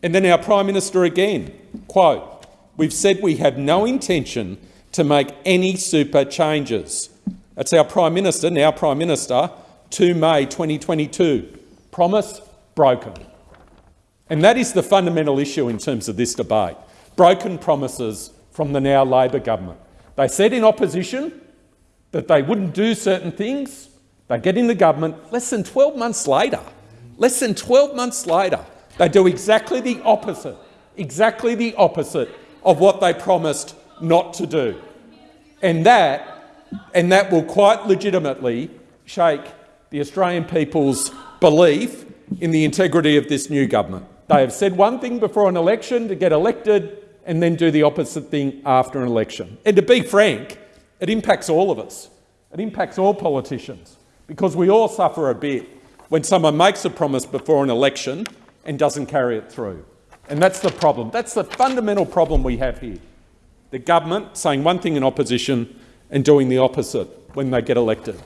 And then our Prime Minister again, quote, we've said we have no intention to make any super changes. That's our Prime Minister, now Prime Minister, 2 May 2022. Promise broken. And that is the fundamental issue in terms of this debate. Broken promises from the now Labor government. They said in opposition that they wouldn't do certain things. They get in the government less than 12 months later. Less than 12 months later, they do exactly the opposite, exactly the opposite of what they promised not to do. And that and that will quite legitimately shake the Australian people's belief in the integrity of this new government. They have said one thing before an election to get elected and then do the opposite thing after an election. And to be frank, it impacts all of us. It impacts all politicians because we all suffer a bit when someone makes a promise before an election and doesn't carry it through. And that's the problem. That's the fundamental problem we have here. The government saying one thing in opposition and doing the opposite when they get elected.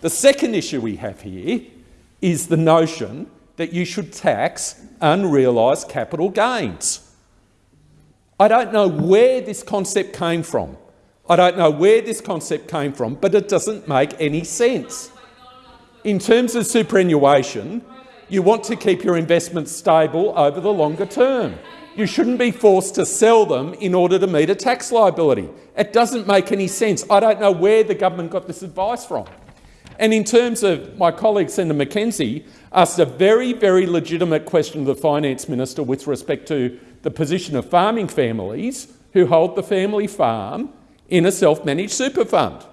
The second issue we have here is the notion that you should tax unrealised capital gains. I don't know where this concept came from. I don't know where this concept came from, but it doesn't make any sense. In terms of superannuation, you want to keep your investments stable over the longer term. You shouldn't be forced to sell them in order to meet a tax liability. It doesn't make any sense. I don't know where the government got this advice from. And in terms of my colleague Senator McKenzie asked a very, very legitimate question to the Finance Minister with respect to the position of farming families who hold the family farm in a self-managed super fund.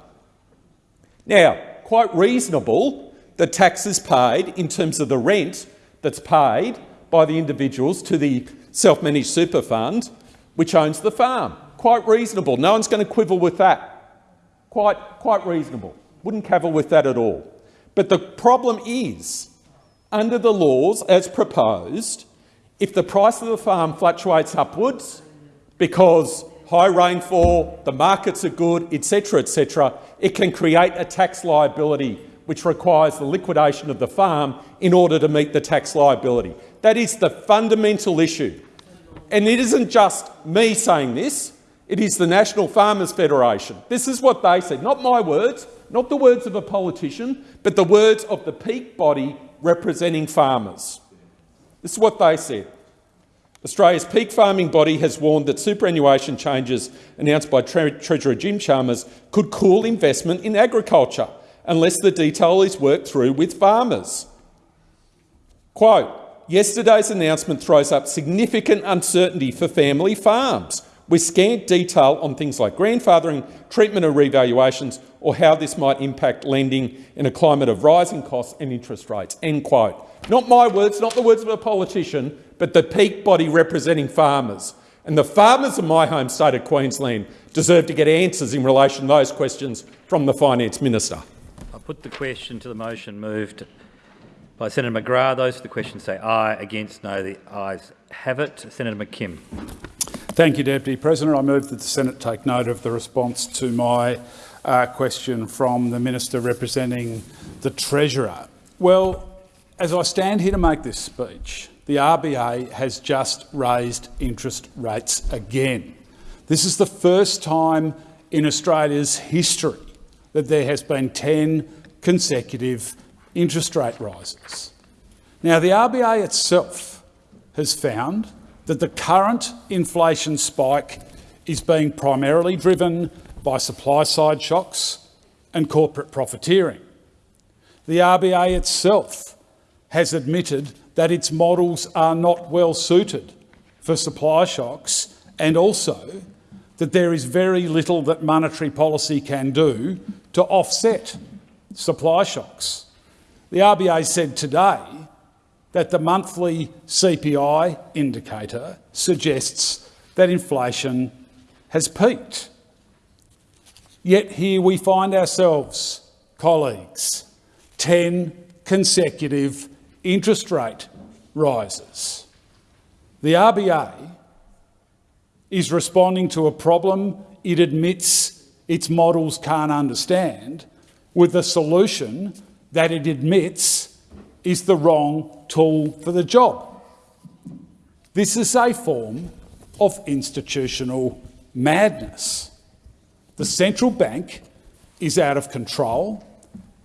Now, quite reasonable the taxes paid in terms of the rent that's paid by the individuals to the self-managed super fund which owns the farm. Quite reasonable. No one's going to quibble with that. Quite, quite reasonable. Wouldn't cavil with that at all. But the problem is, under the laws as proposed, if the price of the farm fluctuates upwards because high rainfall, the markets are good, etc., etc., it can create a tax liability which requires the liquidation of the farm in order to meet the tax liability. That is the fundamental issue. And it isn't just me saying this, it is the National Farmers Federation. This is what they said, not my words, not the words of a politician, but the words of the peak body representing farmers. This is what they said. Australia's peak farming body has warned that superannuation changes announced by Tre Treasurer Jim Chalmers could cool investment in agriculture unless the detail is worked through with farmers. Quote, yesterday's announcement throws up significant uncertainty for family farms, with scant detail on things like grandfathering, treatment of revaluations, or how this might impact lending in a climate of rising costs and interest rates. End quote. Not my words, not the words of a politician, but the peak body representing farmers. And the farmers of my home state of Queensland deserve to get answers in relation to those questions from the Finance Minister. I put the question to the motion moved by Senator McGrath. Those for the question say aye. Against no. The ayes have it. Senator McKim. Thank you, Deputy President. I move that the Senate take note of the response to my uh, question from the Minister representing the Treasurer. Well, as I stand here to make this speech, the RBA has just raised interest rates again. This is the first time in Australia's history that there has been 10 consecutive interest rate rises. Now, the RBA itself has found that the current inflation spike is being primarily driven by supply-side shocks and corporate profiteering. The RBA itself has admitted that its models are not well suited for supply shocks and also that there is very little that monetary policy can do to offset supply shocks. The RBA said today that the monthly CPI indicator suggests that inflation has peaked. Yet here we find ourselves, colleagues, 10 consecutive interest rate rises. The RBA is responding to a problem it admits its models can't understand with a solution that it admits is the wrong tool for the job. This is a form of institutional madness. The central bank is out of control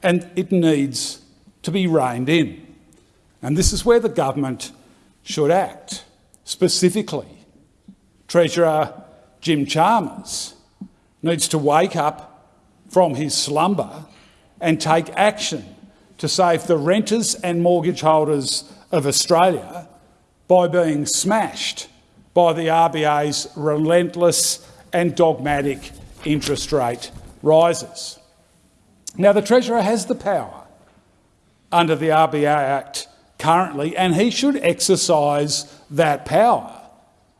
and it needs to be reined in. And this is where the government should act. Specifically, Treasurer Jim Chalmers needs to wake up from his slumber and take action to save the renters and mortgage holders of Australia by being smashed by the RBA's relentless and dogmatic interest rate rises. Now, the Treasurer has the power under the RBA Act currently, and he should exercise that power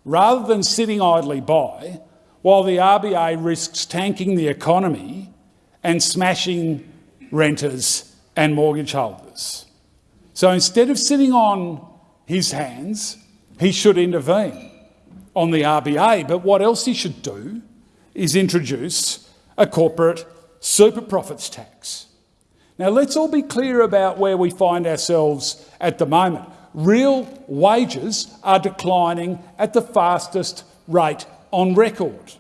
rather than sitting idly by while the RBA risks tanking the economy and smashing renters and mortgage holders. So instead of sitting on his hands, he should intervene on the RBA. But what else he should do is introduce a corporate super profits tax. Now, let's all be clear about where we find ourselves at the moment. Real wages are declining at the fastest rate on record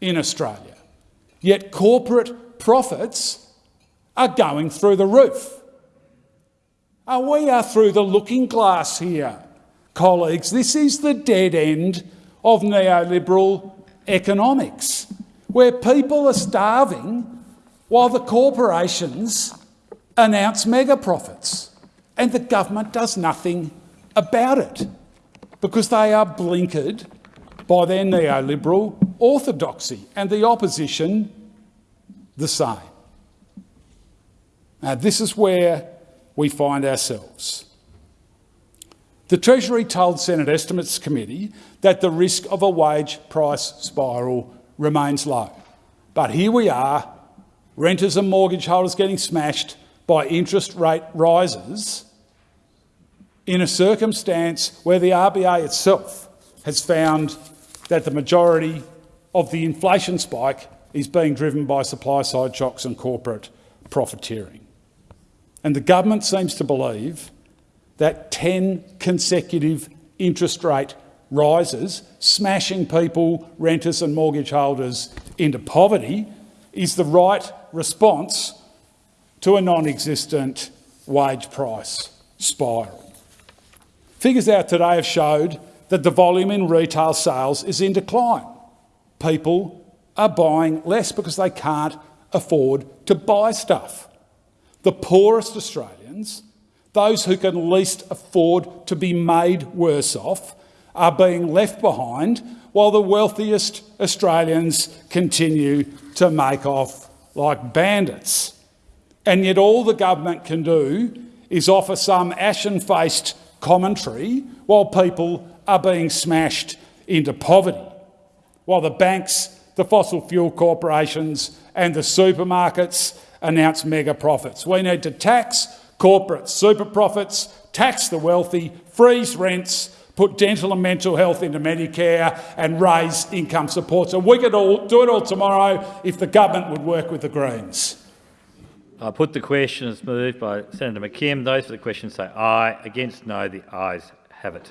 in Australia. yet corporate profits are going through the roof. Uh, we are through the looking glass here, colleagues. This is the dead end of neoliberal economics, where people are starving while the corporations announce mega profits and the government does nothing about it because they are blinkered by their neoliberal orthodoxy and the opposition the same. Now, this is where we find ourselves. The Treasury told Senate Estimates Committee that the risk of a wage price spiral remains low. But here we are, renters and mortgage holders getting smashed by interest rate rises in a circumstance where the RBA itself has found that the majority of the inflation spike is being driven by supply-side shocks and corporate profiteering. And the government seems to believe that 10 consecutive interest rate rises, smashing people, renters and mortgage holders into poverty, is the right response to a non-existent wage price spiral. Figures out today have showed that the volume in retail sales is in decline. People are buying less because they can't afford to buy stuff. The poorest Australians, those who can least afford to be made worse off, are being left behind while the wealthiest Australians continue to make off like bandits. And yet all the government can do is offer some ashen-faced commentary while people are being smashed into poverty, while the banks the fossil fuel corporations and the supermarkets announce mega profits. We need to tax corporate super profits, tax the wealthy, freeze rents, put dental and mental health into Medicare and raise income support. So we could all do it all tomorrow if the government would work with the Greens. I put the question as moved by Senator McKim. Those for the question say aye. Against no, the ayes have it.